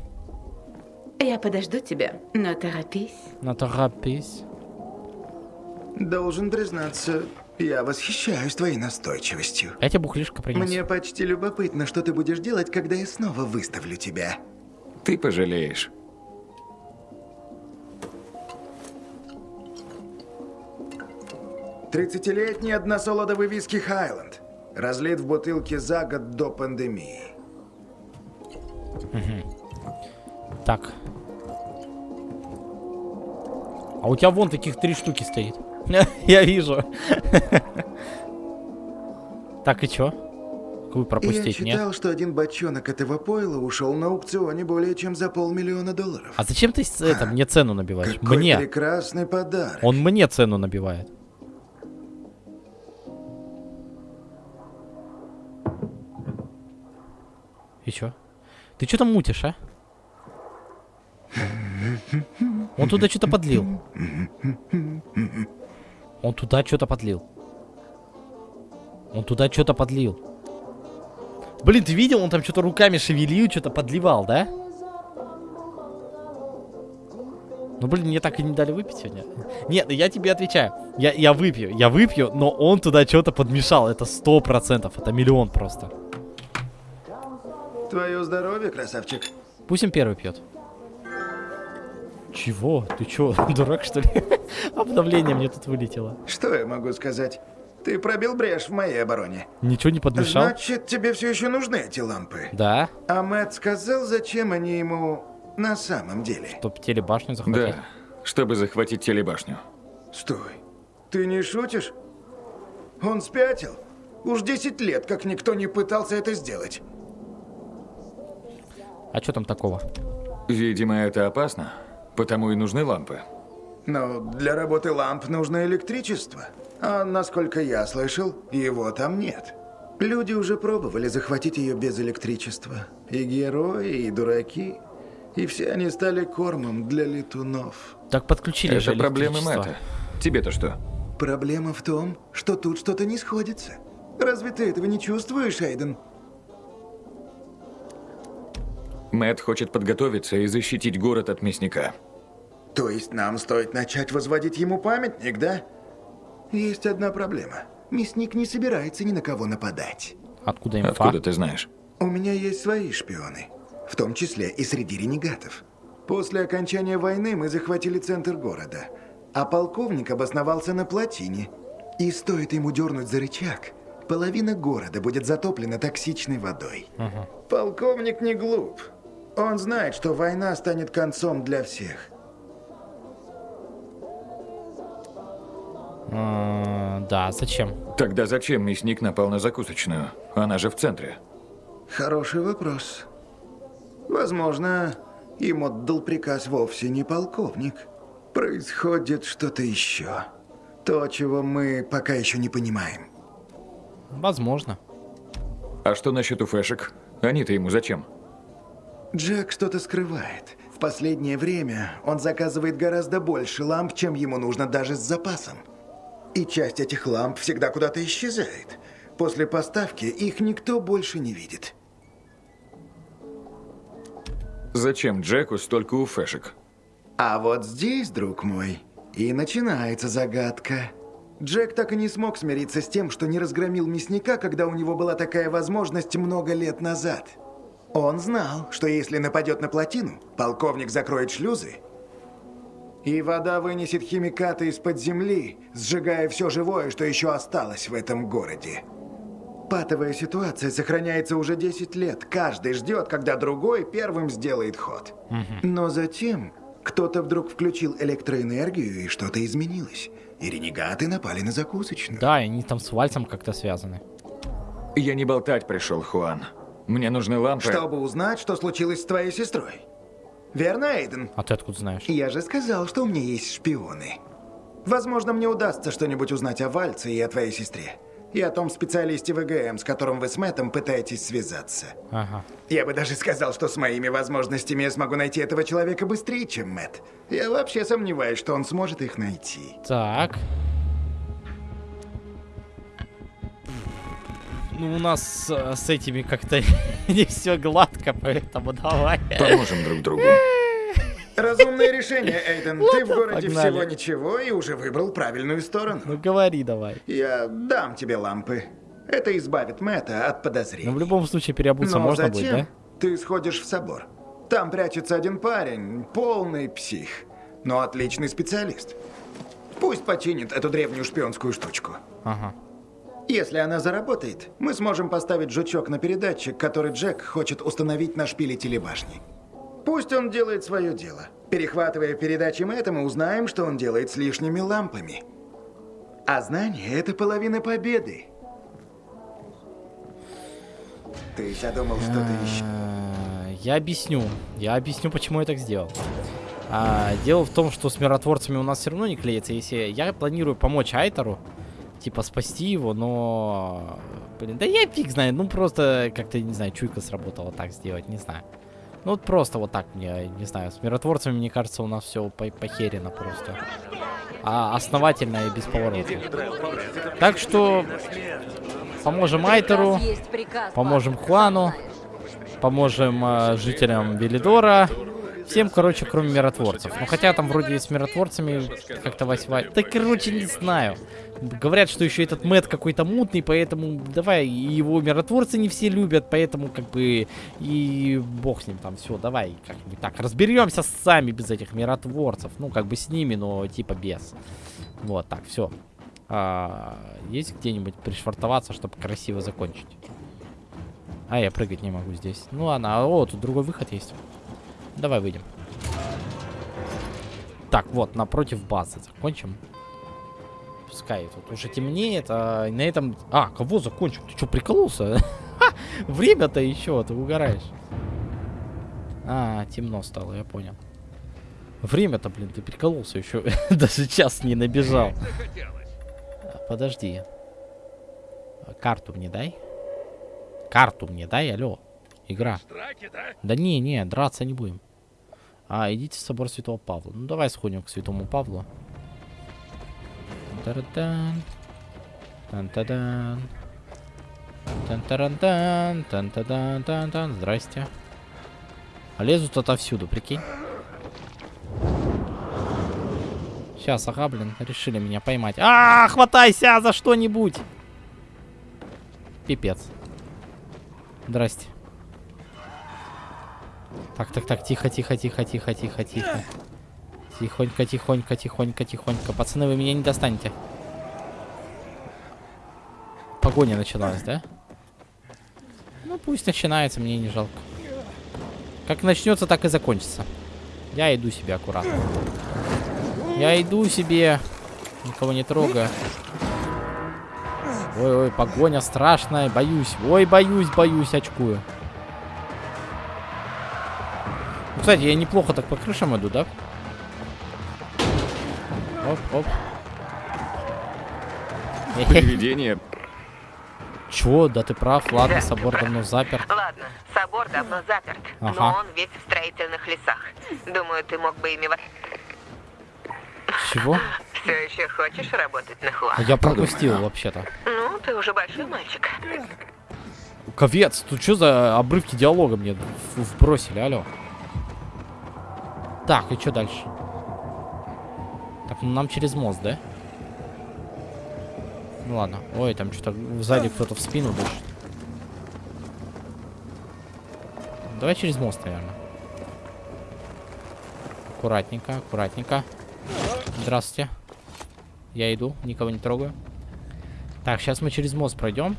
Я подожду тебя, но торопись. На торопись. Должен признаться, я восхищаюсь твоей настойчивостью. Я тебе бухлишко принес. Мне почти любопытно, что ты будешь делать, когда я снова выставлю тебя. Ты пожалеешь. Тридцатилетний односолодовый виски Хайленд. Разлит в бутылке за год до пандемии. Так. А у тебя вон таких три штуки стоит. [LAUGHS] Я вижу. [LAUGHS] Так, и чё? Я пропустить, читал, нет? что один бочонок этого пойла ушел на аукционе более чем за полмиллиона долларов. А зачем ты это, мне цену набиваешь? Какой Мне. прекрасный подарок. Он мне цену набивает. И чё? Ты что там мутишь, а? Он туда что-то подлил. Он туда что-то подлил. Он туда что-то подлил. Блин, ты видел? Он там что-то руками шевелил, что-то подливал, да? Ну, блин, мне так и не дали выпить сегодня. Нет, я тебе отвечаю. Я, я выпью, я выпью, но он туда что-то подмешал. Это сто процентов, это миллион просто. Твое здоровье, красавчик. Пусть он первый пьет. Чего? Ты чё, [LAUGHS] дурак, что ли? Обновление мне тут вылетело. Что я могу сказать? Ты пробил брешь в моей обороне. Ничего не подмешал? Значит, тебе все еще нужны эти лампы? Да. А Мэтт сказал, зачем они ему на самом деле? Чтоб телебашню захватить. Да, чтобы захватить телебашню. Стой. Ты не шутишь? Он спятил? Уж 10 лет, как никто не пытался это сделать. А что там такого? Видимо, это опасно, потому и нужны лампы. Но для работы ламп нужно электричество. А насколько я слышал, его там нет. Люди уже пробовали захватить ее без электричества. И герои, и дураки. И все они стали кормом для летунов. Так подключили Это же проблемы. Мэтта. Тебе-то что? Проблема в том, что тут что-то не сходится. Разве ты этого не чувствуешь, Эйден? Мэтт хочет подготовиться и защитить город от мясника. То есть нам стоит начать возводить ему памятник, да? Есть одна проблема. Мясник не собирается ни на кого нападать. Откуда инфа? Откуда ты знаешь? У меня есть свои шпионы. В том числе и среди ренегатов. После окончания войны мы захватили центр города. А полковник обосновался на плотине. И стоит ему дернуть за рычаг, половина города будет затоплена токсичной водой. Полковник не глуп. Он знает, что война станет концом для всех. А, да, зачем? Тогда зачем мясник напал на закусочную? Она же в центре. Хороший вопрос. Возможно, им отдал приказ вовсе не полковник. Происходит что-то еще. То, чего мы пока еще не понимаем. Возможно. А что насчет уфешек? Они-то ему зачем? Джек что-то скрывает. В последнее время он заказывает гораздо больше ламп, чем ему нужно даже с запасом. И часть этих ламп всегда куда-то исчезает. После поставки их никто больше не видит. Зачем Джеку столько уфешек? А вот здесь, друг мой, и начинается загадка. Джек так и не смог смириться с тем, что не разгромил мясника, когда у него была такая возможность много лет назад. Он знал, что если нападет на плотину, полковник закроет шлюзы, и вода вынесет химикаты из-под земли, сжигая все живое, что еще осталось в этом городе. Патовая ситуация сохраняется уже 10 лет. Каждый ждет, когда другой первым сделает ход. Но затем кто-то вдруг включил электроэнергию, и что-то изменилось. И ренегаты напали на закусочную. Да, и они там с Вальцем как-то связаны. Я не болтать пришел, Хуан. Мне нужны лампы. Чтобы узнать, что случилось с твоей сестрой. Верно, Эйден? А ты откуда знаешь? Я же сказал, что у меня есть шпионы. Возможно, мне удастся что-нибудь узнать о Вальце и о твоей сестре. И о том специалисте ВГМ, с которым вы с Мэттом пытаетесь связаться. Ага. Я бы даже сказал, что с моими возможностями я смогу найти этого человека быстрее, чем Мэтт. Я вообще сомневаюсь, что он сможет их найти. Так. Ну, у нас э, с этими как-то [LAUGHS] не все гладко, поэтому давай. Поможем друг другу. [LAUGHS] Разумное решение, Эйден. Ты в городе погнали. всего ничего и уже выбрал правильную сторону. Ну, говори давай. Я дам тебе лампы. Это избавит Мэтта от подозрений. Ну, в любом случае, переобуться Но можно затем будет, да? ты сходишь в собор. Там прячется один парень, полный псих, но отличный специалист. Пусть починит эту древнюю шпионскую штучку. Ага. Если она заработает, мы сможем поставить жучок на передатчик, который Джек хочет установить на шпиле телебашни. Пусть он делает свое дело. Перехватывая передачи Мэтта, мы узнаем, что он делает с лишними лампами. А знание — это половина победы. Ты задумал что-то еще? А, Я объясню. Я объясню, почему я так сделал. А, дело в том, что с миротворцами у нас все равно не клеится. Если я планирую помочь Айтеру, типа спасти его, но Блин, да я фиг знаю, ну просто как-то, не знаю, чуйка сработала так сделать, не знаю. Ну вот просто вот так мне, не знаю, с миротворцами, мне кажется, у нас все по похерено просто. А основательно и без поворота. Так что поможем Айтеру, поможем Хуану, поможем э, жителям Велидора. Всем, короче, кроме миротворцев. Ну, хотя там вроде и с миротворцами как-то восьмая. Да, короче, не знаю. Говорят, что еще этот Мэт какой-то мутный, поэтому давай, его миротворцы не все любят, поэтому как бы и бог с ним там, все, давай как-нибудь так, разберемся сами без этих миротворцев, ну как бы с ними, но типа без. Вот, так, все. А, есть где-нибудь пришвартоваться, чтобы красиво закончить? А, я прыгать не могу здесь. Ну ладно, а, о, тут другой выход есть. Давай выйдем. Так, вот, напротив базы закончим. Пускай тут уже темнеет, а на этом... А, кого закончил? Ты что, прикололся? [LAUGHS] Время-то еще, ты угораешь. А, темно стало, я понял. Время-то, блин, ты прикололся еще. [LAUGHS] Даже час не набежал. Подожди. Карту мне дай. Карту мне дай, алло. Игра. Да не, не, драться не будем. А, идите в собор Святого Павла. Ну, давай сходим к Святому Павлу. Тан-тадан. Тан-тадан. Тан-тадан. Тан-тадан. Тан-тадан. Здрасте. А лезут отовсюду, прикинь. Сейчас, ага, блин, решили меня поймать. А, -а, -а хватайся за что-нибудь. Пипец. Здрасте. Так, так, так, тихо, тихо, тихо, тихо, тихо, тихо. Тихонько, тихонько, тихонько, тихонько. Пацаны, вы меня не достанете. Погоня началась, да? Ну, пусть начинается, мне не жалко. Как начнется, так и закончится. Я иду себе аккуратно. Я иду себе. Никого не трогаю. Ой-ой, погоня страшная. Боюсь. Ой, боюсь, боюсь, очкую. Кстати, я неплохо так по крышам иду, да? Оп, оп. [LAUGHS] Привидение. Чё? Да ты прав. Ладно, собор давно заперт. Ладно, собор давно заперт, Ага. но он весь в строительных лесах. Думаю, ты мог бы ими... Чего? [LAUGHS] Все еще хочешь работать на Хуа? Я пропустил вообще-то. Ну, ты уже большой мальчик. Ковец, тут что за обрывки диалога мне вбросили, алло? Так, и что дальше? Так, ну нам через мост, да? Ну ладно. Ой, там что-то сзади кто-то в спину дышит. Давай через мост, наверное. Аккуратненько, аккуратненько. Здравствуйте. Я иду, никого не трогаю. Так, сейчас мы через мост пройдем.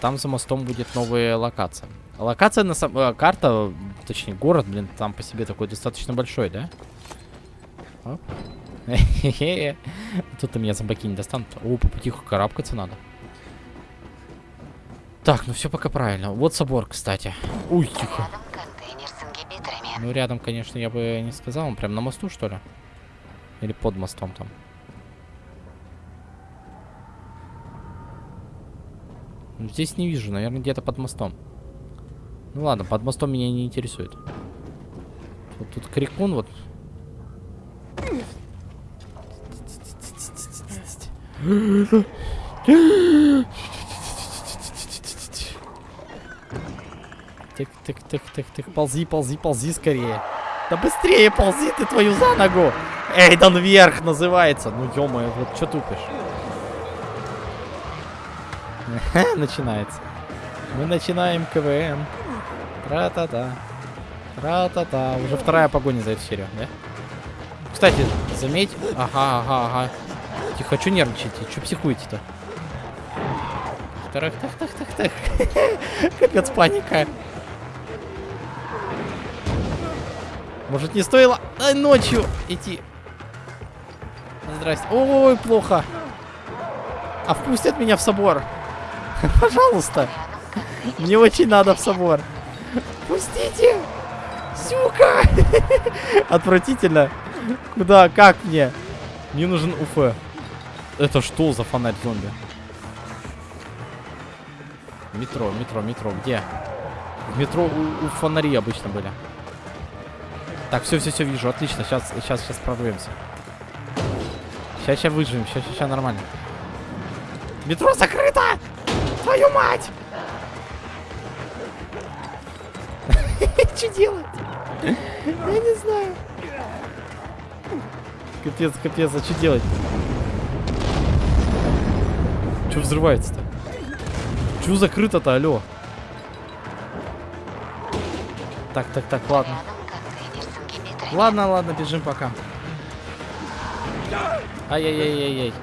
Там за мостом будет новая локация. Локация на самом... э, карта, точнее город, блин, там по себе такой достаточно большой, да? Хе-хе. [LAUGHS] Тут-то меня зомбаки не достанут. О, по потиху карабкаться надо. Так, ну все пока правильно. Вот собор, кстати. Ой, тихо. Ну, рядом, конечно, я бы не сказал. Он прям на мосту, что ли? Или под мостом там? Ну, Здесь не вижу, наверное, где-то под мостом. Ну ладно, под мостом меня не интересует. Вот тут крикун вот. Тык, тык, тык, тык, тык, ползи, ползи, ползи скорее. Да быстрее ползи ты твою за ногу. Эйдан вверх называется. Ну ё вот что тупишь? [LAUGHS] Начинается. Мы начинаем КВН. Тра-та-та. Тра-та-та. Уже вторая погоня за эту серию, да? Кстати, заметь... Ага, ага, ага. Тихо, что нервничаете? Что психуете-то? Так, так, так, так, так. [LAUGHS] Капец, паника. Может, не стоило а, ночью идти? Здрасте. Ой, плохо. А впустят меня в собор? [LAUGHS] Пожалуйста. Мне очень надо в собор. Пустите! Сука! [LAUGHS] Отвратительно. Куда? Как мне? Мне нужен УФ. Это что за фонарь зомби? Метро, метро, метро. Где? В метро у, у фонари обычно были. Так, все, все, все вижу. Отлично. Сейчас, сейчас, сейчас прорвемся. Сейчас, сейчас выживем. Сейчас, сейчас, сейчас нормально. Метро закрыто! Твою мать! Что делать? Я не знаю. Капец, капец, а что делать? Что взрывается-то? Что закрыто-то, алло? Так, так, так, ладно. Ладно, ладно, бежим пока. Ай-яй-яй-яй-яй.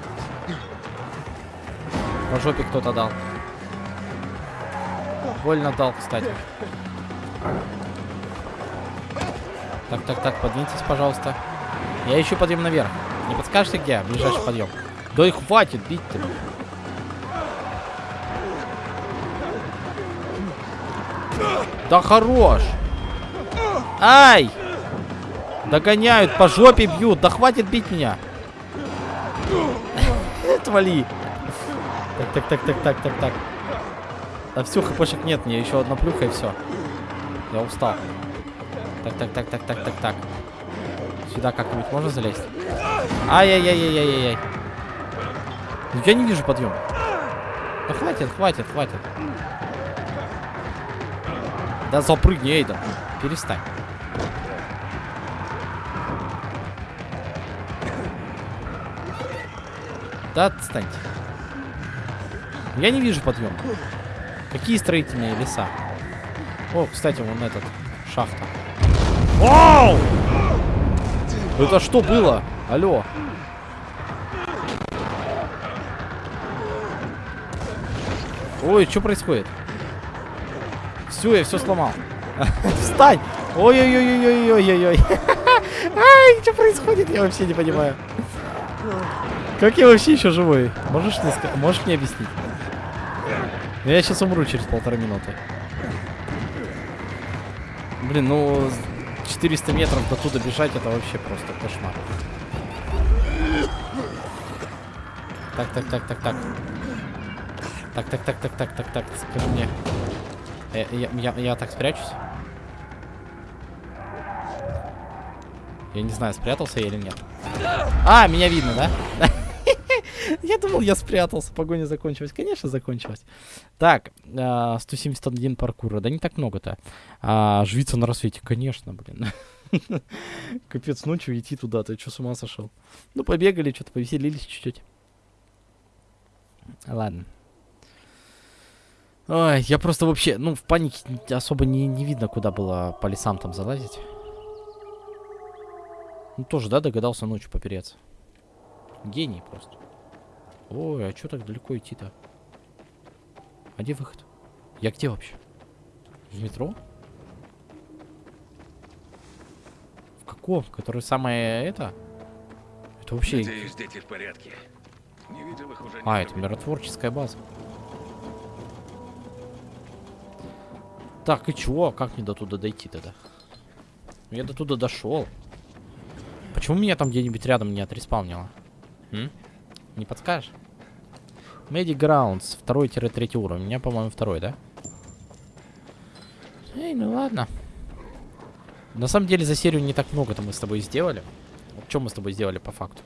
По жопе кто-то дал. Больно дал, кстати. Так, так, так, подвиньтесь, пожалуйста. Я ищу подъем наверх. Не подскажете, где ближайший подъем? Да и хватит бить-то. Да хорош! Ай! Догоняют, по жопе бьют. Да хватит бить меня. [LAUGHS] Отвали. Так, так, так, так, так, так, так. Да все, хпшек нет, мне еще одна плюха и все. Я устал. Так, так, так, так, так, так, так. Сюда как-нибудь можно залезть? Ай-яй-яй-яй-яй-яй. Я не вижу подъем. Да хватит, хватит, хватит. Да запрыгни, Эйда. Перестань. Да отстаньте. Я не вижу подъем. Какие строительные леса? О, кстати, вон этот. Шахта. Вау! Это что было? Алло. Ой, что происходит? Все, я все сломал. [LAUGHS] Встань! Ой-ой-ой-ой-ой-ой-ой. [LAUGHS] Ай, что происходит? Я вообще не понимаю. Как я вообще еще живой? Можешь мне, можешь мне объяснить? Я сейчас умру через полтора минуты. Блин, ну 400 метров до туда бежать это вообще просто кошмар. Так, так, так, так, так. Так, так, так, так, так, так, так, скажи мне. Я, я, я, я так спрячусь? Я не знаю, спрятался я или нет. А, меня видно, да? [LAUGHS] Я спрятался, погоня закончилась. Конечно, закончилась. Так, 171 паркура. Да не так много-то. А, живиться на рассвете, конечно, блин. [LAUGHS] Капец, ночью идти туда, ты что, с ума сошел? Ну, побегали, что-то повеселились чуть-чуть. Ладно. Ой, я просто вообще, ну, в панике особо не, не видно, куда было по лесам там залазить. Ну, тоже, да, догадался ночью попереться. Гений просто. Ой, а что так далеко идти-то? А где выход? Я где вообще? В метро? В каком? Который самое это? Это вообще... Надеюсь, дети в порядке. Не видел их уже А, это миротворческая база. Так, и чего? Как мне до туда дойти тогда? Я до туда дошел. Почему меня там где-нибудь рядом не отреспаунило? М? Не подскажешь? Medic Grounds, второй-третий уровень. У меня, по-моему, второй, да? Эй, ну ладно. На самом деле, за серию не так много-то мы с тобой сделали. Что мы с тобой сделали по факту?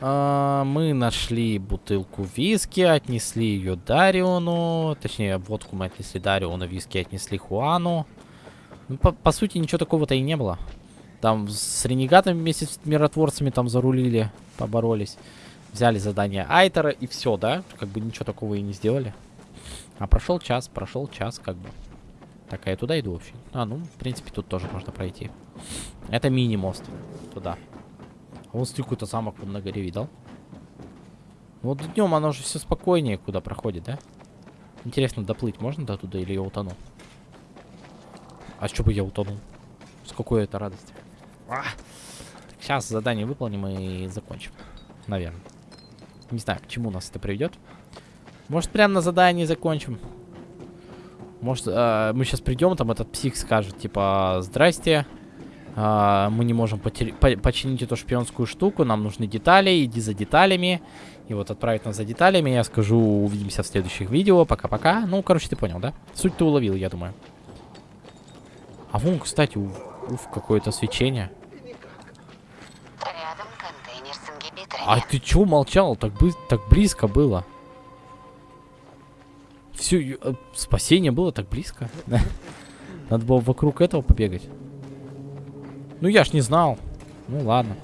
А, мы нашли бутылку виски, отнесли ее Дариону. Точнее, водку мы отнесли Дариону, виски отнесли Хуану. Ну, по, по сути, ничего такого-то и не было. Там с ренегатами вместе с миротворцами там зарулили, поборолись. Взяли задание Айтера и все, да? Как бы ничего такого и не сделали. А прошел час, прошел час, как бы. Так, а я туда иду вообще. А, ну, в принципе, тут тоже можно пройти. Это мини-мост. Туда. А вон какой-то замок на горе видал. Вот днем оно же все спокойнее, куда проходит, да? Интересно, доплыть можно до туда или я утону? А что бы я утонул? С какой это радости? А! Сейчас задание выполним и закончим. Наверное. Не знаю, к чему нас это приведет. Может, прямо на задании закончим. Может, э, мы сейчас придем, там этот псих скажет, типа, здрасте. А, мы не можем по починить эту шпионскую штуку. Нам нужны детали. Иди за деталями. И вот отправить нас за деталями. Я скажу, увидимся в следующих видео. Пока-пока. Ну, короче, ты понял, да? Суть ты уловил, я думаю. А вон, кстати, у- уф, какое-то свечение. Рядом контейнер с ингибиторами. А ты чё молчал? Так, бы так близко было. Все, спасение было так близко. [LAUGHS] Надо было вокруг этого побегать. Ну я ж не знал. Ну ладно.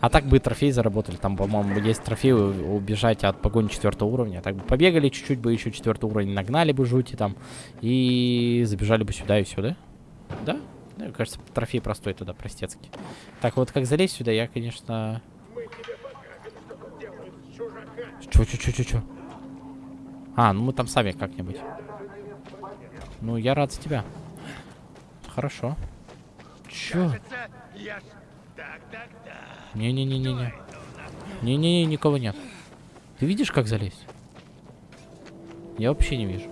А так бы и трофей заработали. Там, по-моему, есть трофей убежать от погони четвертого уровня. Так бы побегали чуть-чуть бы еще четвертый уровень, нагнали бы жути там. И забежали бы сюда и все, да? Мне кажется, трофей простой туда, простецкий. Так, вот как залезть сюда, я, конечно... Чё, чё, чё, чё, чё? А, ну мы там сами как-нибудь. Ну, я рад за тебя. Хорошо. Чё? Не-не-не-не-не. Не-не-не, никого нет. Ты видишь, как залезть? Я вообще не вижу.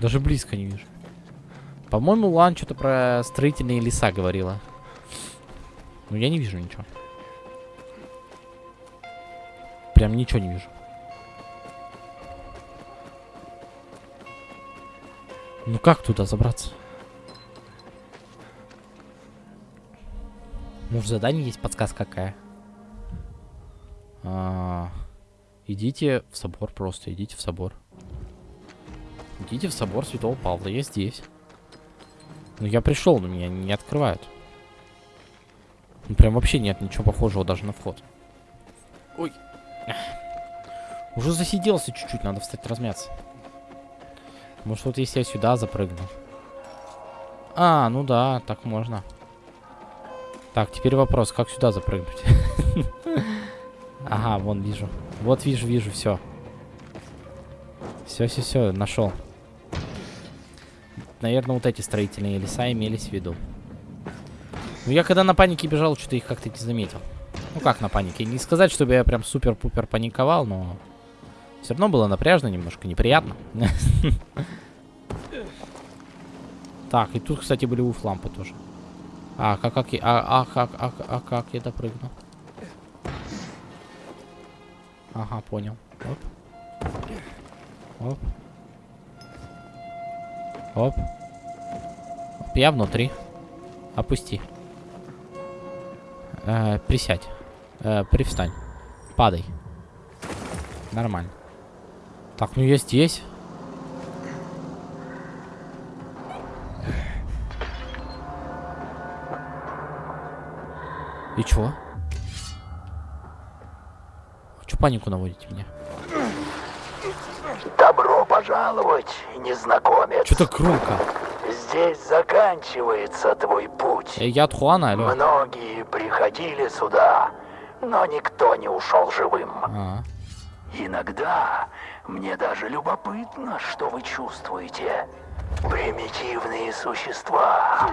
Даже близко не вижу. По-моему, Лан что-то про строительные леса говорила. Но я не вижу ничего. Прям ничего не вижу. Ну как туда забраться? Может, задание есть подсказка какая? А, идите в собор просто, идите в собор. Идите в собор Святого Павла, я здесь. Ну, я пришел, но меня не открывают. Ну, прям вообще нет ничего похожего даже на вход. Ой. Уже засиделся чуть-чуть, надо встать размяться. Может, вот если я сюда запрыгну. А, ну да, так можно. Так, теперь вопрос, как сюда запрыгнуть? [LAUGHS] Ага, вон вижу. Вот вижу, вижу, все. Все, все, все, нашел. Наверное, вот эти строительные леса имелись в виду. Ну, я когда на панике бежал, что-то их как-то не заметил. Ну, как на панике? Не сказать, чтобы я прям супер-пупер паниковал, но... Все равно было напряжно, немножко неприятно. [LAUGHS] Так, и тут, кстати, были уф-лампы тоже. А, как, как, я- а, а, как, а, а как я допрыгну? Ага, понял. Оп. Оп. Оп. Я внутри. Опусти. Э, присядь. Э, привстань. Падай. Нормально. Так, ну я здесь. И чё? Чё панику наводите меня? Добро пожаловать, незнакомец. Так громко? Здесь заканчивается твой путь. Э, я от Хуана, алло. Многие приходили сюда, но никто не ушел живым. А, Иногда мне даже любопытно, что вы чувствуете. Примитивные существа,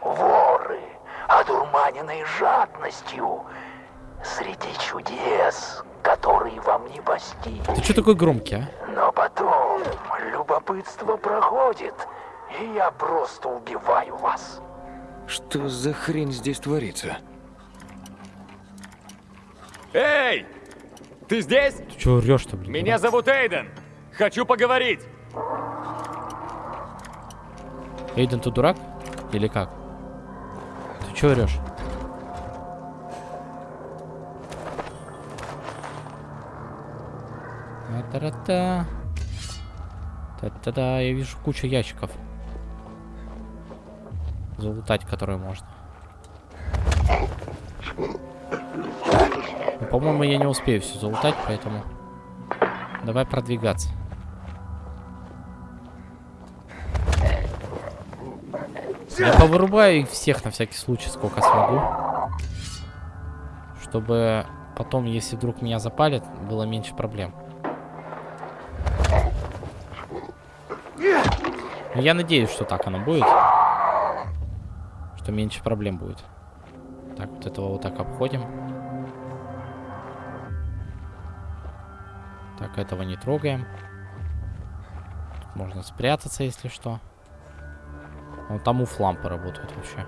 воры, одурманенные жадностью, среди чудес, которые вам не постичь. Ты чё такой громкий, а? Потом любопытство проходит, и я просто убиваю вас. Что за хрень здесь творится? Эй! Ты здесь? Ты чё орёшь-то, блин? Меня зовут Эйден. Хочу поговорить. Эйден, ты дурак? Или как? Ты чё орёшь? Та-та-та. Та-та-та, я вижу кучу ящиков. Залутать, которые можно. Ну, По-моему, я не успею все залутать, поэтому... Давай продвигаться. Я повырубаю их всех на всякий случай, сколько смогу. Чтобы потом, если вдруг меня запалят, было меньше проблем. Ну, Я надеюсь, что так оно будет. Что меньше проблем будет. Так, вот этого вот так обходим. Так, этого не трогаем. Тут можно спрятаться, если что. Вот там уф-лампы работают вообще.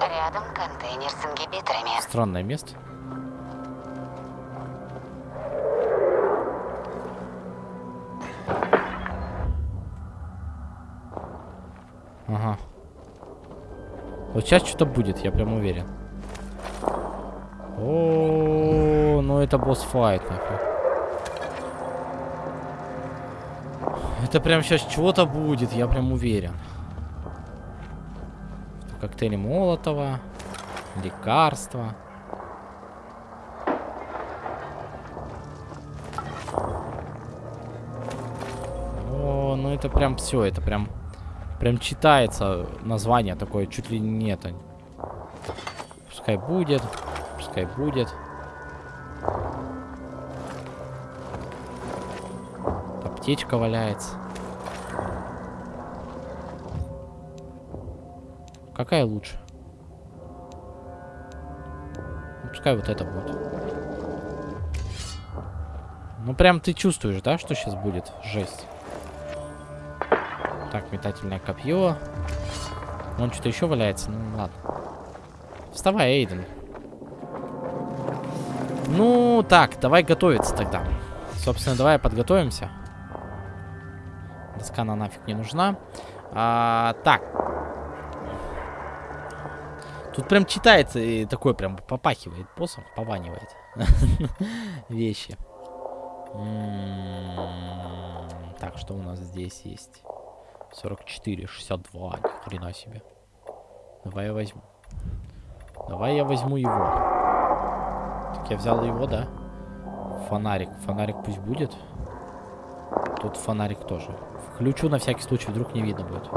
Рядом контейнер с ингибиторами. Странное место. Ага. Вот сейчас что-то будет, я прям уверен. О, ну это босс-файт. Это прям сейчас чего-то будет, я прям уверен. Коктейли Молотова, лекарства. О, ну это прям все, это прям, прям читается название такое, чуть ли не это. Пускай будет, пускай будет. Аптечка валяется. Какая лучше? Ну, пускай вот это будет. Ну, прям ты чувствуешь, да, что сейчас будет? Жесть. Так, метательное копье. Вон что-то еще валяется. Ну, ладно. Вставай, Эйден. Ну, так, давай готовиться тогда. Собственно, давай подготовимся. Доска на нафиг не нужна. А, так. Тут прям читается и такое прям попахивает боссом, пованивает. [LAUGHS] Вещи. М-м-м. Так, что у нас здесь есть? 44, 62, ни хрена себе. Давай я возьму. Давай я возьму его. Так я взял его, да? Фонарик. Фонарик пусть будет. Тут фонарик тоже. Включу на всякий случай, вдруг не видно будет.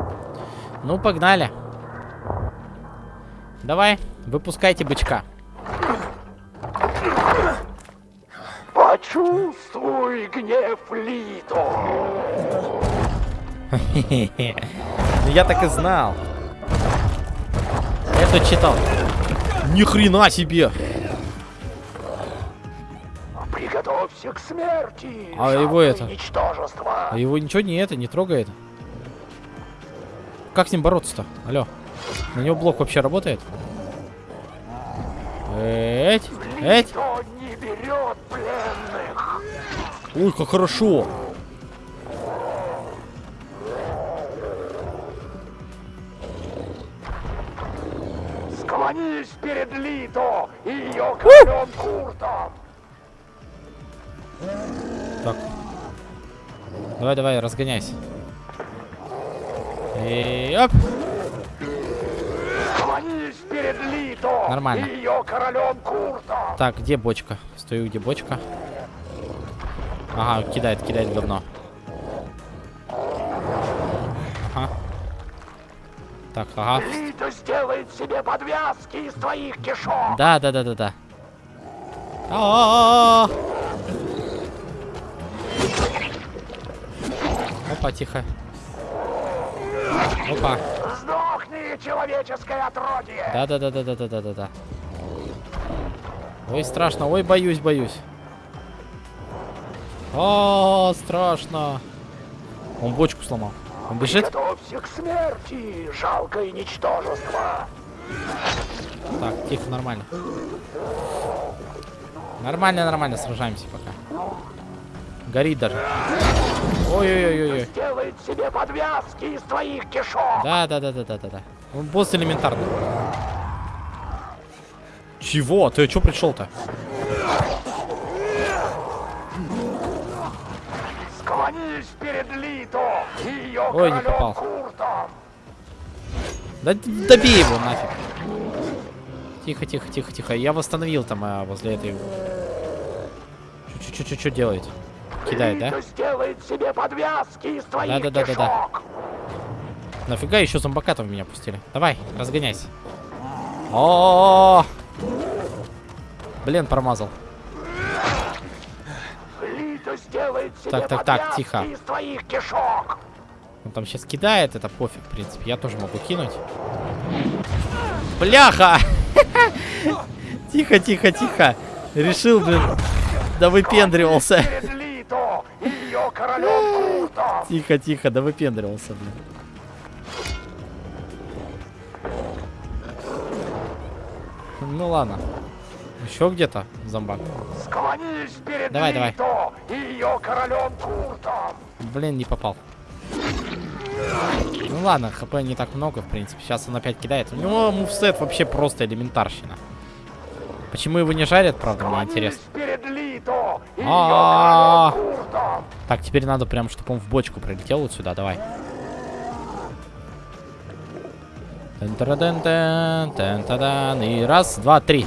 Ну, погнали. Давай, выпускайте бычка. Почувствуй гнев Лито. Ну я так и знал. Я тут читал. Ни хрена себе. Приготовься к смерти. А его это? Ничтожество. А его ничего не это, не трогает? Как с ним бороться-то? Алло. На него блок вообще работает? Эть, эть. не берет пленных. Ой, как хорошо. Так. Давай, давай, разгоняйся. И оп. Нормально. Так, где бочка? Стою, где бочка? Ага, кидает, кидает говно. Ага. Так, ага. Лито сделает себе подвязки из твоих кишок. Да, да, да, да, да. А -а -а Опа, тихо. Опа. Сдохни, человеческое отродье! Да-да-да-да-да-да-да-да. Ой, страшно. Ой, боюсь, боюсь. О, страшно. Он бочку сломал. Он бежит? Готовься к смерти, жалкое ничтожество. Так, тихо, нормально. Нормально, нормально, сражаемся пока. Горит даже. Ой-ой-ой-ой. Сделает себе подвязки из твоих кишок. Да, да, да, да, да, да, да. Он босс элементарный. Чего? Ты что пришел-то? Склонись перед Лито и ее Ой, не попал. Куртом. Да добей его нафиг. Тихо, тихо, тихо, тихо. Я восстановил там а, возле этой... Что, что делает? Кидает, да? Сделает себе подвязки из твоих Да, да, да, да, да. Нафига еще зомбака в меня пустили? Давай, разгоняйся. О, -о, -о, -о! Блин, промазал. Так, так, так, тихо. Он там сейчас кидает, это пофиг, в принципе. Я тоже могу кинуть. Бляха! [LAUGHS] Тихо, тихо, тихо. Решил, блин, да выпендривался. [LAUGHS] Тихо, тихо, да выпендривался, блин. Ну ладно. Еще где-то зомбак. давай, давай. Блин, не попал. Ну ладно, хп не так много, в принципе. Сейчас он опять кидает. У него мувсет вообще просто элементарщина. Почему его не жарят, правда, мне интересно. А-а-а. королем Куртом. Так, теперь надо прям, чтобы он в бочку прилетел вот сюда, давай. И раз, два, три.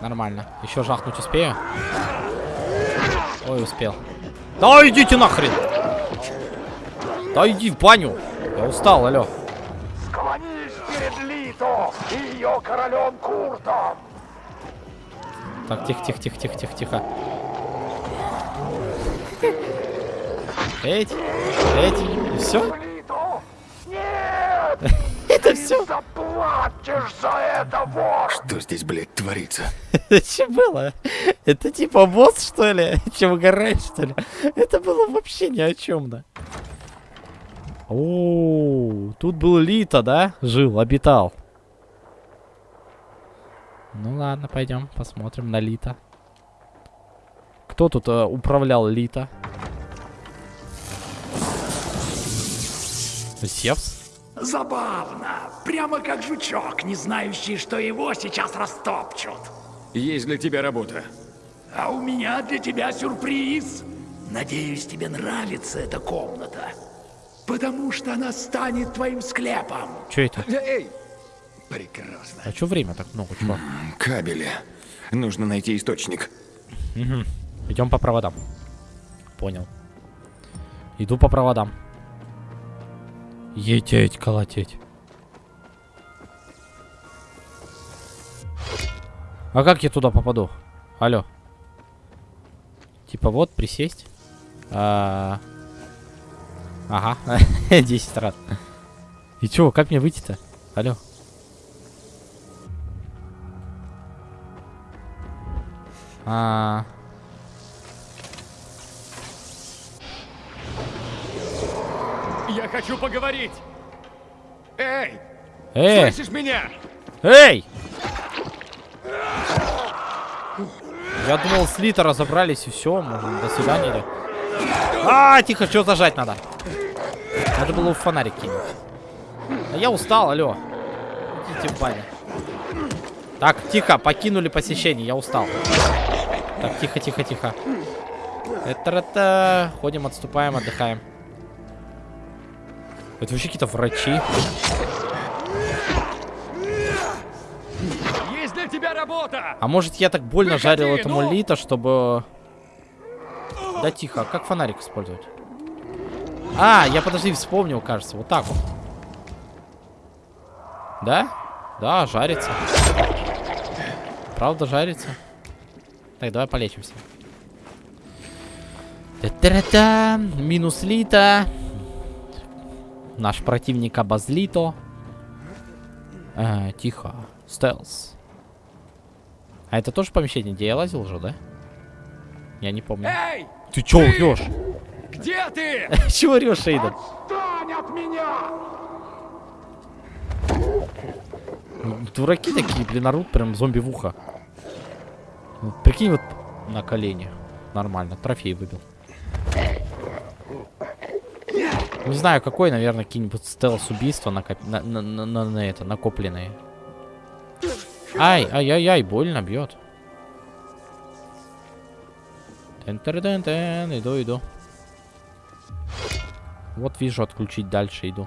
Нормально. Еще жахнуть успею? Ой, успел. Да идите нахрен! Да иди в баню! Я устал, алло. Склонись перед Лито и ее королем Куртом. Так, тихо, тихо, тихо, тихо, тихо, тихо. Эть, эть, и все? Нет! Это все? Заплатишь за это, вор! Что здесь, блядь, творится? Это что было? Это типа босс, что ли? [LAUGHS] Че, угораешь, что ли? Это было вообще ни о чем, да? О, тут был Лита, да? Жил, обитал. Ну ладно, пойдем посмотрим на Лита. Кто тут э, управлял Лита? Зевс? Забавно. Прямо как жучок, не знающий, что его сейчас растопчут. Есть для тебя работа. А у меня для тебя сюрприз. Надеюсь, тебе нравится эта комната. Потому что она станет твоим склепом. Че это? Эй! Прекрасно. А че время так много, чувак? Кабели. Нужно найти источник. Угу. Идем по проводам. Понял. Иду по проводам. Ететь, колотеть. А как я туда попаду? Алло. Типа вот, присесть. А... Ага, [LAUGHS] 10 раз. И чё, как мне выйти-то? Алло. А... Я хочу поговорить. Эй! Эй! Слышишь меня? Эй! Я думал, с Лита разобрались и все, можно до свидания. А, тихо, что зажать надо? Надо было в фонарик кинуть. А я устал, алло. Идите в баню. Так, тихо, покинули посещение, я устал. Так, тихо, тихо, тихо. Это-это. Ходим, отступаем, отдыхаем. Это вообще какие-то врачи. Есть для тебя работа! А может я так больно Выходи, жарил этому ну! Лита, чтобы... Да тихо, как фонарик использовать? А, я подожди, вспомнил, кажется. Вот так вот. Да? Да, жарится. Правда жарится? Так, давай полечимся. Та-та-та-та. Минус Лита. Наш противник обозлито. А, тихо. Стелс. А это тоже помещение, где я лазил уже, да? Я не помню. Эй! Ты чё орёшь? Где ты? [LAUGHS] Чего орёшь, Эйден? Отстань от меня! Дураки такие, блин, орут прям зомби в ухо. Вот Прикинь, вот на колени. Нормально, трофей выбил. Не знаю, какой, наверное, какие-нибудь стелс-убийства на, на, на, на- на это, накопленные. Ай, ай-яй-яй, больно бьет. Тен-тен-тен, иду, иду. Вот вижу, отключить дальше иду.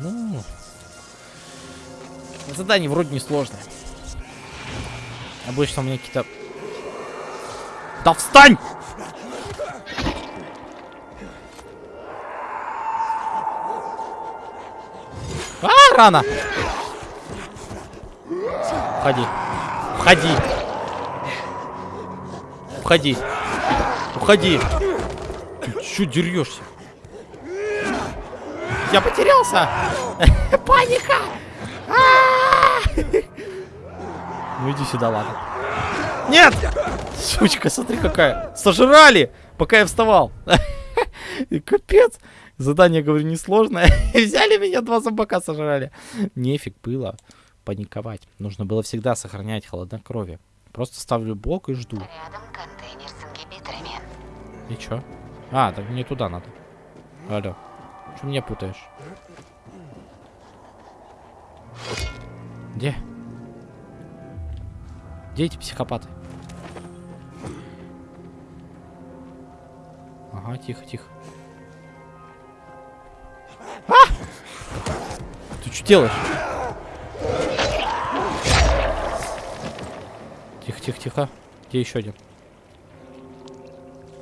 Ну, задание вроде не сложное. Обычно у меня какие-то... Да встань! Рано! Входи. Входи. Входи. Уходи. Ты чё дерешься? Я потерялся! [LAUGHS] Паника! А! Ну иди сюда, ладно. Нет! Сучка, смотри какая. Сожрали, пока я вставал. [LAUGHS] Капец. Задание, говорю, несложное. [LAUGHS] Взяли меня, два зомбака сожрали. Нефиг было паниковать. Нужно было всегда сохранять холоднокровие. Просто ставлю блок и жду. И чё? А, так мне туда надо. Алло. Что меня путаешь? Где? Где эти психопаты? Ага, тихо, тихо. А! Ты что делаешь? Тихо, тихо, тихо. Где еще один?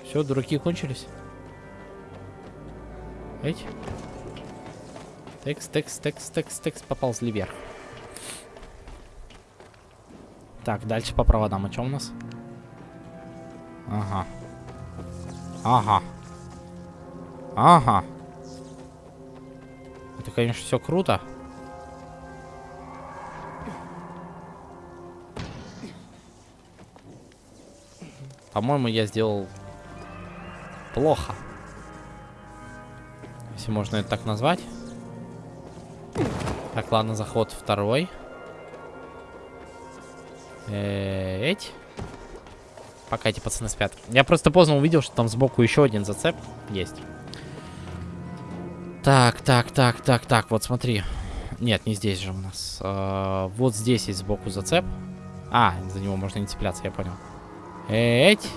Все, дураки кончились. Эти? Текс, текс, текс, текс, текс. Поползли вверх. Так, дальше по проводам. А что у нас? Ага. Ага. Ага. Это, конечно, все круто. По-моему, я сделал плохо. Если можно это так назвать. Так, ладно, заход второй. Эть. Пока эти пацаны спят. Я просто поздно увидел, что там сбоку еще один зацеп есть. Так, так, так, так, так, вот смотри. Нет, не здесь же у нас. А, вот здесь есть сбоку зацеп. А, за него можно не цепляться, я понял. Эть.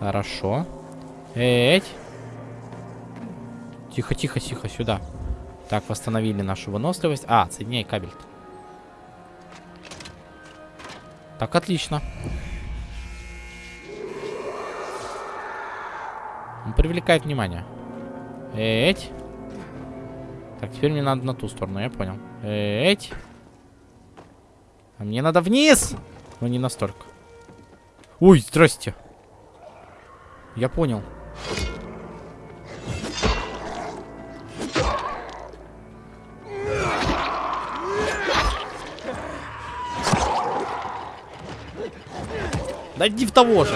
Хорошо. Эть. Тихо, тихо, тихо, сюда. Так, восстановили нашу выносливость. А, соединяй кабель. -то. Так, отлично. Он привлекает внимание. Эть. Так, теперь мне надо на ту сторону, я понял. Эть. А мне надо вниз! Но не настолько. Ой, здрасте. Я понял. Да иди в того же.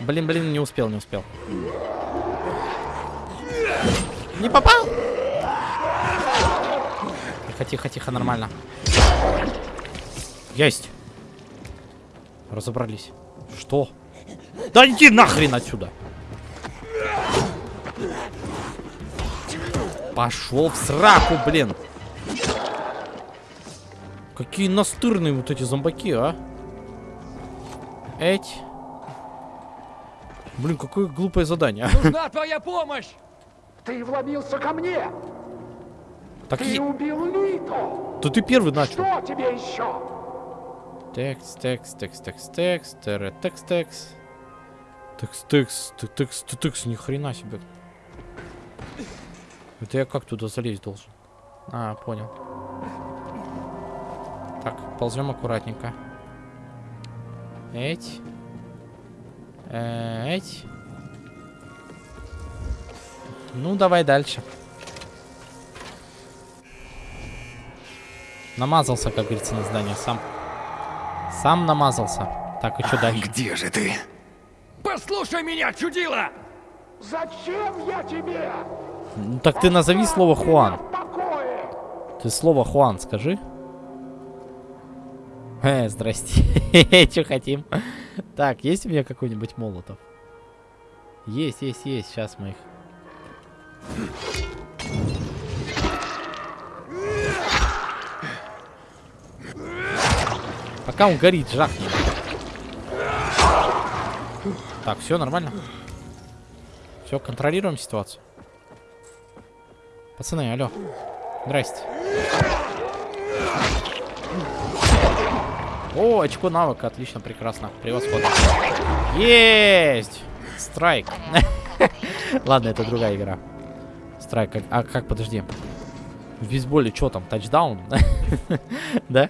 Блин, блин, не успел, не успел. Не попал? Тихо, тихо, тихо, нормально. Есть. Разобрались. Что? Да иди нахрен отсюда. Пошел в сраку, блин. Какие настырные вот эти зомбаки, а? Эть. Блин, какое глупое задание. Нужна твоя помощь! Ты вломился ко мне! Так ты я... убил Лито! Да ты первый начал. Что тебе еще? Текст, текст, текст, текст, текст, текст, текст, текст. Текст, текст, текст, текст, ни хрена себе. Это я как туда залезть должен? А, понял. Так, ползем аккуратненько. Эть. Эть. Ну, давай дальше. Намазался, как говорится, на здание. Сам. Сам намазался. Так, и что дальше? Где же ты? Послушай меня, чудила! Зачем я тебе? Ну, так ты назови слово Хуан. Ты слово Хуан скажи. Э, здрасте. [LAUGHS] Что хотим? Так, есть у меня какой-нибудь молотов? Есть, есть, есть. Сейчас мы их... Пока он горит, жахни. Так, все нормально. Все, контролируем ситуацию. Пацаны, алло. Здрасте. О, очко навыка. Отлично, прекрасно. Превосходно. Есть! Страйк. [LAUGHS] Ладно, это другая игра. Страйк. А как, подожди. В бейсболе что там? Тачдаун? [LAUGHS] Да?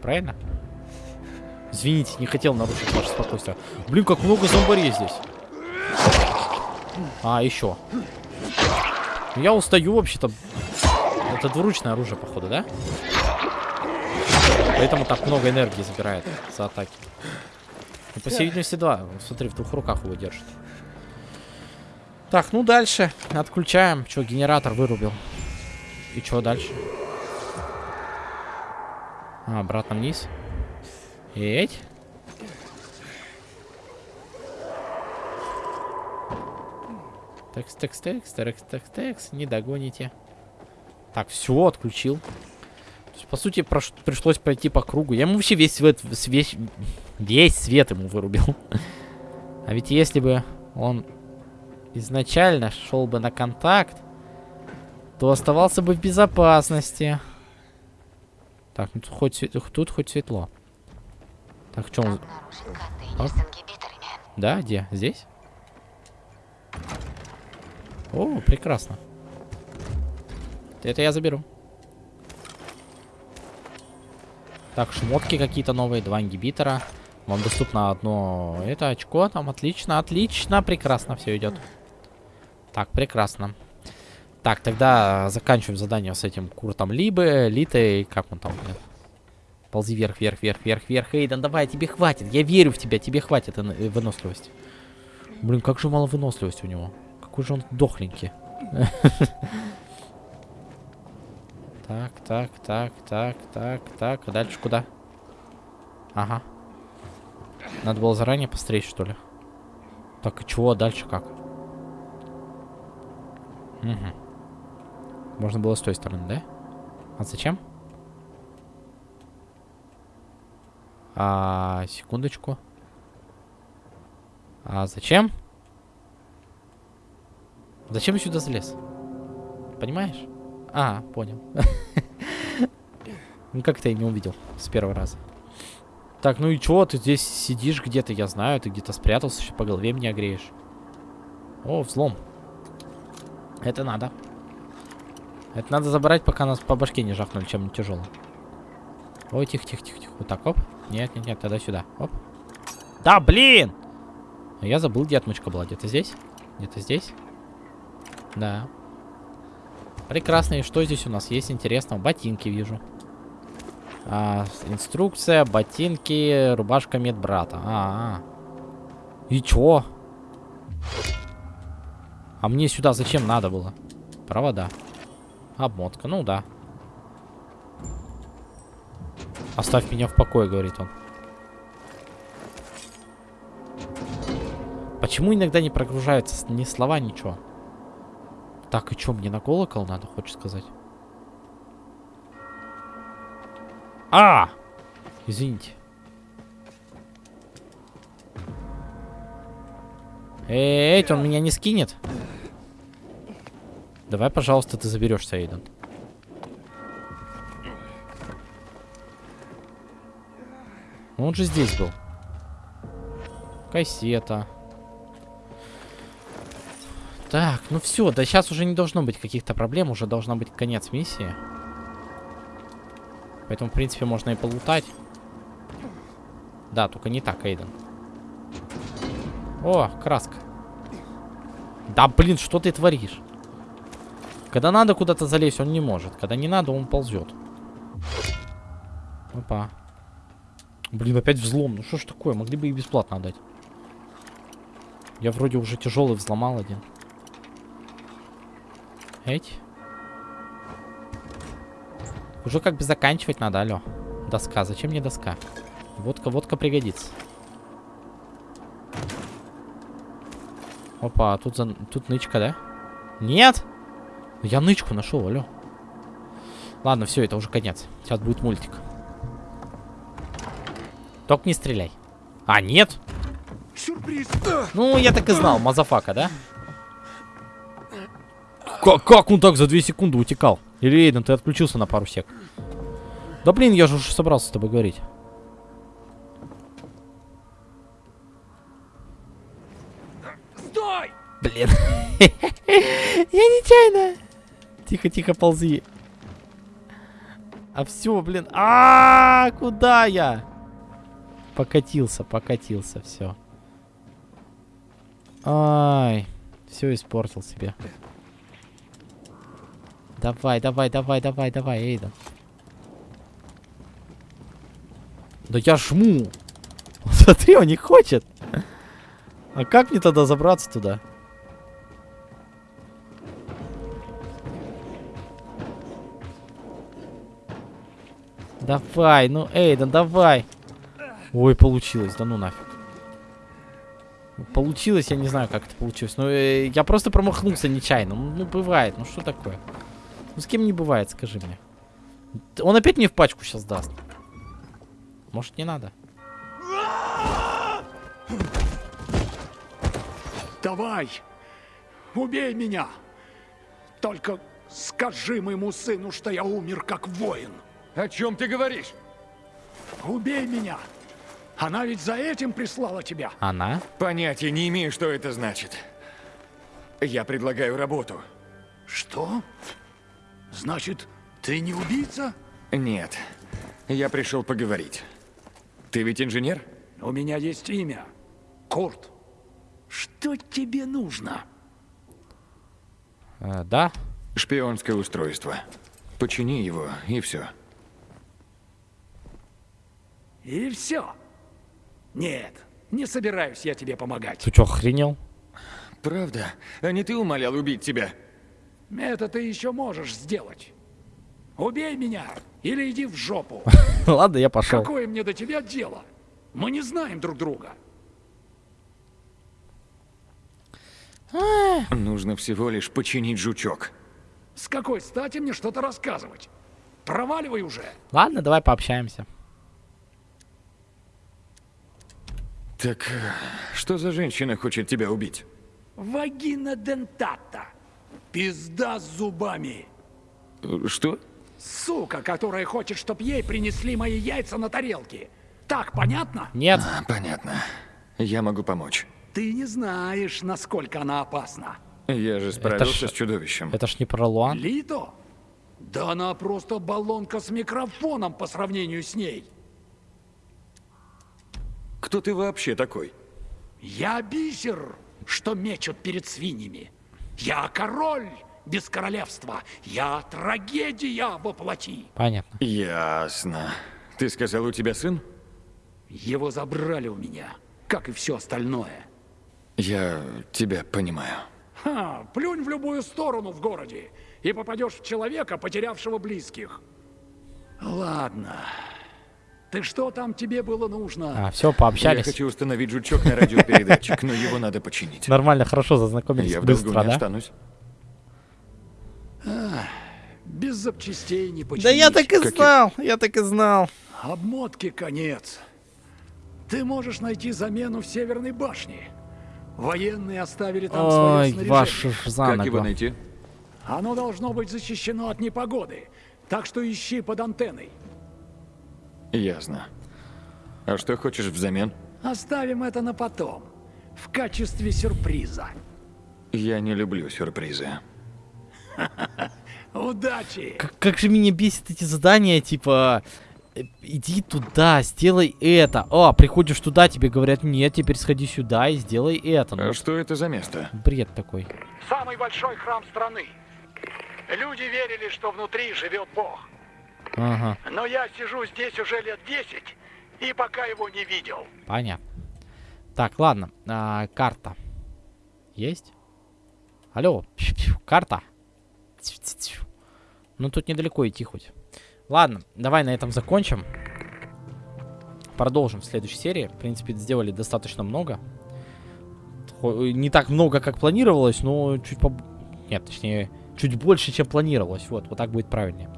Правильно? Извините, не хотел нарушить ваше спокойствие. Блин, как много зомбарей здесь. А, еще. Я устаю вообще-то. Это двуручное оружие, походу, да? Поэтому так много энергии забирает за атаки. Ну, по всей видимости, два. Смотри, в двух руках его держит. Так, ну дальше. Отключаем. Что, генератор вырубил. И что дальше? А, обратно вниз. Эть. Текс, текс, текс, текс, текс, текс. Не догоните. Так, все, отключил. То есть, по сути, прош... пришлось пройти по кругу. Я ему вообще весь свет, весь, весь свет ему вырубил. [LAUGHS] а ведь если бы он изначально шел бы на контакт, то оставался бы в безопасности. Так, ну тут хоть, тут хоть светло. Так, в чем? Да, где? Здесь? О, прекрасно. Это я заберу. Так, шмотки какие-то новые, два ингибитора. Вам доступно одно это очко там. Отлично, отлично, прекрасно все идет. Так, прекрасно. Так, тогда заканчиваем задание с этим Куртом Либы, Литой, как он там, нет? Ползи вверх, вверх, вверх, вверх, вверх. Эйден, давай, тебе хватит. Я верю в тебя, тебе хватит э, выносливости. Блин, как же мало выносливости у него. Какой же он дохленький. [LAUGHS] Так, так, так, так, так, так. А дальше куда? Ага. Надо было заранее посмотреть, что ли? Так, и чего? А дальше как? Угу. Можно было с той стороны, да? А зачем? А, секундочку. А зачем? Зачем я сюда залез? Понимаешь? А, понял. [LAUGHS] Ну как-то я не увидел с первого раза. Так, ну и чё, ты здесь сидишь где-то, я знаю, ты где-то спрятался, еще по голове меня греешь. О, взлом. Это надо. Это надо забрать, пока нас по башке не жахнули чем-нибудь тяжелым. Ой, тихо, тихо, тихо, тихо. Вот так, оп. Нет, нет, нет, тогда сюда. Оп. Да, блин! Я забыл, где отмычка была. Где-то здесь? Где-то здесь? Да. Прекрасно. И что здесь у нас есть интересного? Ботинки вижу. А, инструкция, ботинки, рубашка медбрата. А, -а, -а. И чё? А мне сюда зачем надо было? Провода. Обмотка, ну да. Оставь меня в покое, говорит он. Почему иногда не прогружаются ни слова, ничего? Так, и что, мне на колокол надо, хочешь сказать? А! Извините. Эй, он меня не скинет? Давай, пожалуйста, ты заберешься, Эйден. Ну, он же здесь был. Кассета. Так, ну все, да сейчас уже не должно быть каких-то проблем, уже должна быть конец миссии. Поэтому, в принципе, можно и полутать. Да, только не так, Эйден. О, краска. Да, блин, что ты творишь? Когда надо куда-то залезть, он не может. Когда не надо, он ползет. Опа. Блин, опять взлом. Ну что ж такое? Могли бы и бесплатно отдать. Я вроде уже тяжелый взломал один. Эть. Уже как бы заканчивать надо, алло. Доска. Зачем мне доска? Водка, водка пригодится. Опа, тут, за... тут нычка, да? Нет? Я нычку нашел, алло. Ладно, все, это уже конец. Сейчас будет мультик. Только не стреляй. А, нет? Сюрприз! Ну, я так и знал, motherfucker, да? Как, как он так за 2 секунды утекал? Или, Эйден, ты отключился на пару сек? Да блин, я же уже собрался с тобой говорить. Стой! Блин. [LAUGHS] Я нечаянно. Тихо-тихо ползи. А все, блин. А, -а, а, куда я? Покатился, покатился, все. Ай, все испортил себе. Давай, давай, давай, давай, давай, Эйда. Да я жму. [LAUGHS] Смотри, он не хочет. А как мне тогда забраться туда? Давай, ну, Эйден, давай. Ой, получилось, да ну нафиг. Получилось, я не знаю, как это получилось. Но э, я просто промахнулся нечаянно. Ну, ну бывает, ну что такое? Ну, с кем не бывает, скажи мне. Он опять мне в пачку сейчас даст. Может, не надо? Давай, убей меня. Только скажи моему сыну, что я умер как воин. О чем ты говоришь? Убей меня. Она ведь за этим прислала тебя. Она? Понятия не имею, что это значит. Я предлагаю работу. Что? Значит, ты не убийца? Нет. Я пришел поговорить. Ты ведь инженер? У меня есть имя. Курт. Что тебе нужно? Э, да. Шпионское устройство. Почини его, и все. И все. Нет, не собираюсь я тебе помогать. Ты что, охренел? Правда? А не ты умолял убить тебя? Это ты еще можешь сделать. Убей меня или иди в жопу. [LAUGHS] Ладно, я пошел. Какое мне до тебя дело? Мы не знаем друг друга. Нужно всего лишь починить жучок. С какой стати мне что-то рассказывать? Проваливай уже. Ладно, давай пообщаемся. Так, э, что за женщина хочет тебя убить? Вагина дентата. Пизда с зубами. Что? Сука, которая хочет, чтоб ей принесли мои яйца на тарелке. Так, понятно? Нет. А, понятно. Я могу помочь. Ты не знаешь, насколько она опасна. Я же справился ж- с чудовищем. Это ж не про Луан. Лито? Да она просто баллонка с микрофоном по сравнению с ней. Кто ты вообще такой? Я бисер, что мечут перед свиньями. Я король без королевства. Я трагедия воплоти. Понятно. Ясно. Ты сказал, у тебя сын? Его забрали у меня, как и все остальное. Я тебя понимаю. Ха, плюнь в любую сторону в городе и попадешь в человека, потерявшего близких. Ладно. Ты что там тебе было нужно? А, все, Я пообщались. хочу установить жучок на радиопередатчик, но его надо починить. Нормально, хорошо зазнакомились. Я в долгу Быстро, не да? останусь. А, без запчастей не починить. Да я так и знал, я так и знал. Обмотки конец. Ты можешь найти замену в Северной башне. Военные оставили там свое Ой, снаряжение. вашу ж за Как его найти? Оно должно быть защищено от непогоды. Так что ищи под антенной. Ясно. А что хочешь взамен? Оставим это на потом. В качестве сюрприза. Я не люблю сюрпризы. Удачи! Как, как же меня бесит эти задания, типа... Иди туда, сделай это. О, приходишь туда, тебе говорят, нет, теперь сходи сюда и сделай это. Ну, А что это за место? бред такой. Самый большой храм страны. Люди верили, что внутри живет Бог. Ага, Но я сижу здесь уже лет 10 и пока его не видел. понятно. Так, ладно, а, карта. Есть? Алло, карта. Ну, тут недалеко идти хоть. Ладно, давай на этом закончим. Продолжим в следующей серии. В принципе, сделали достаточно много. Не так много, как планировалось, но чуть по... Нет, точнее, чуть больше, чем планировалось. Вот, вот так будет правильнее.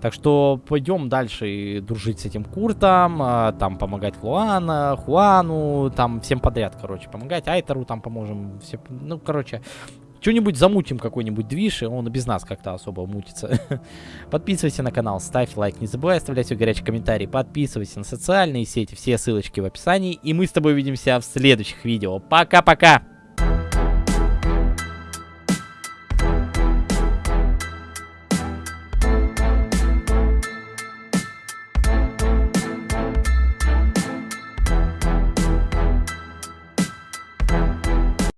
Так что пойдем дальше и дружить с этим Куртом, а, там помогать Луана, Хуану, там всем подряд, короче, помогать Айтеру там поможем, все, ну, короче, что-нибудь замутим, какой-нибудь движ, и он без нас как-то особо мутится. [LAUGHS] Подписывайся на канал, ставь лайк, не забывай оставлять свой горячий комментарий, подписывайся на социальные сети, все ссылочки в описании, и мы с тобой увидимся в следующих видео. Пока-пока!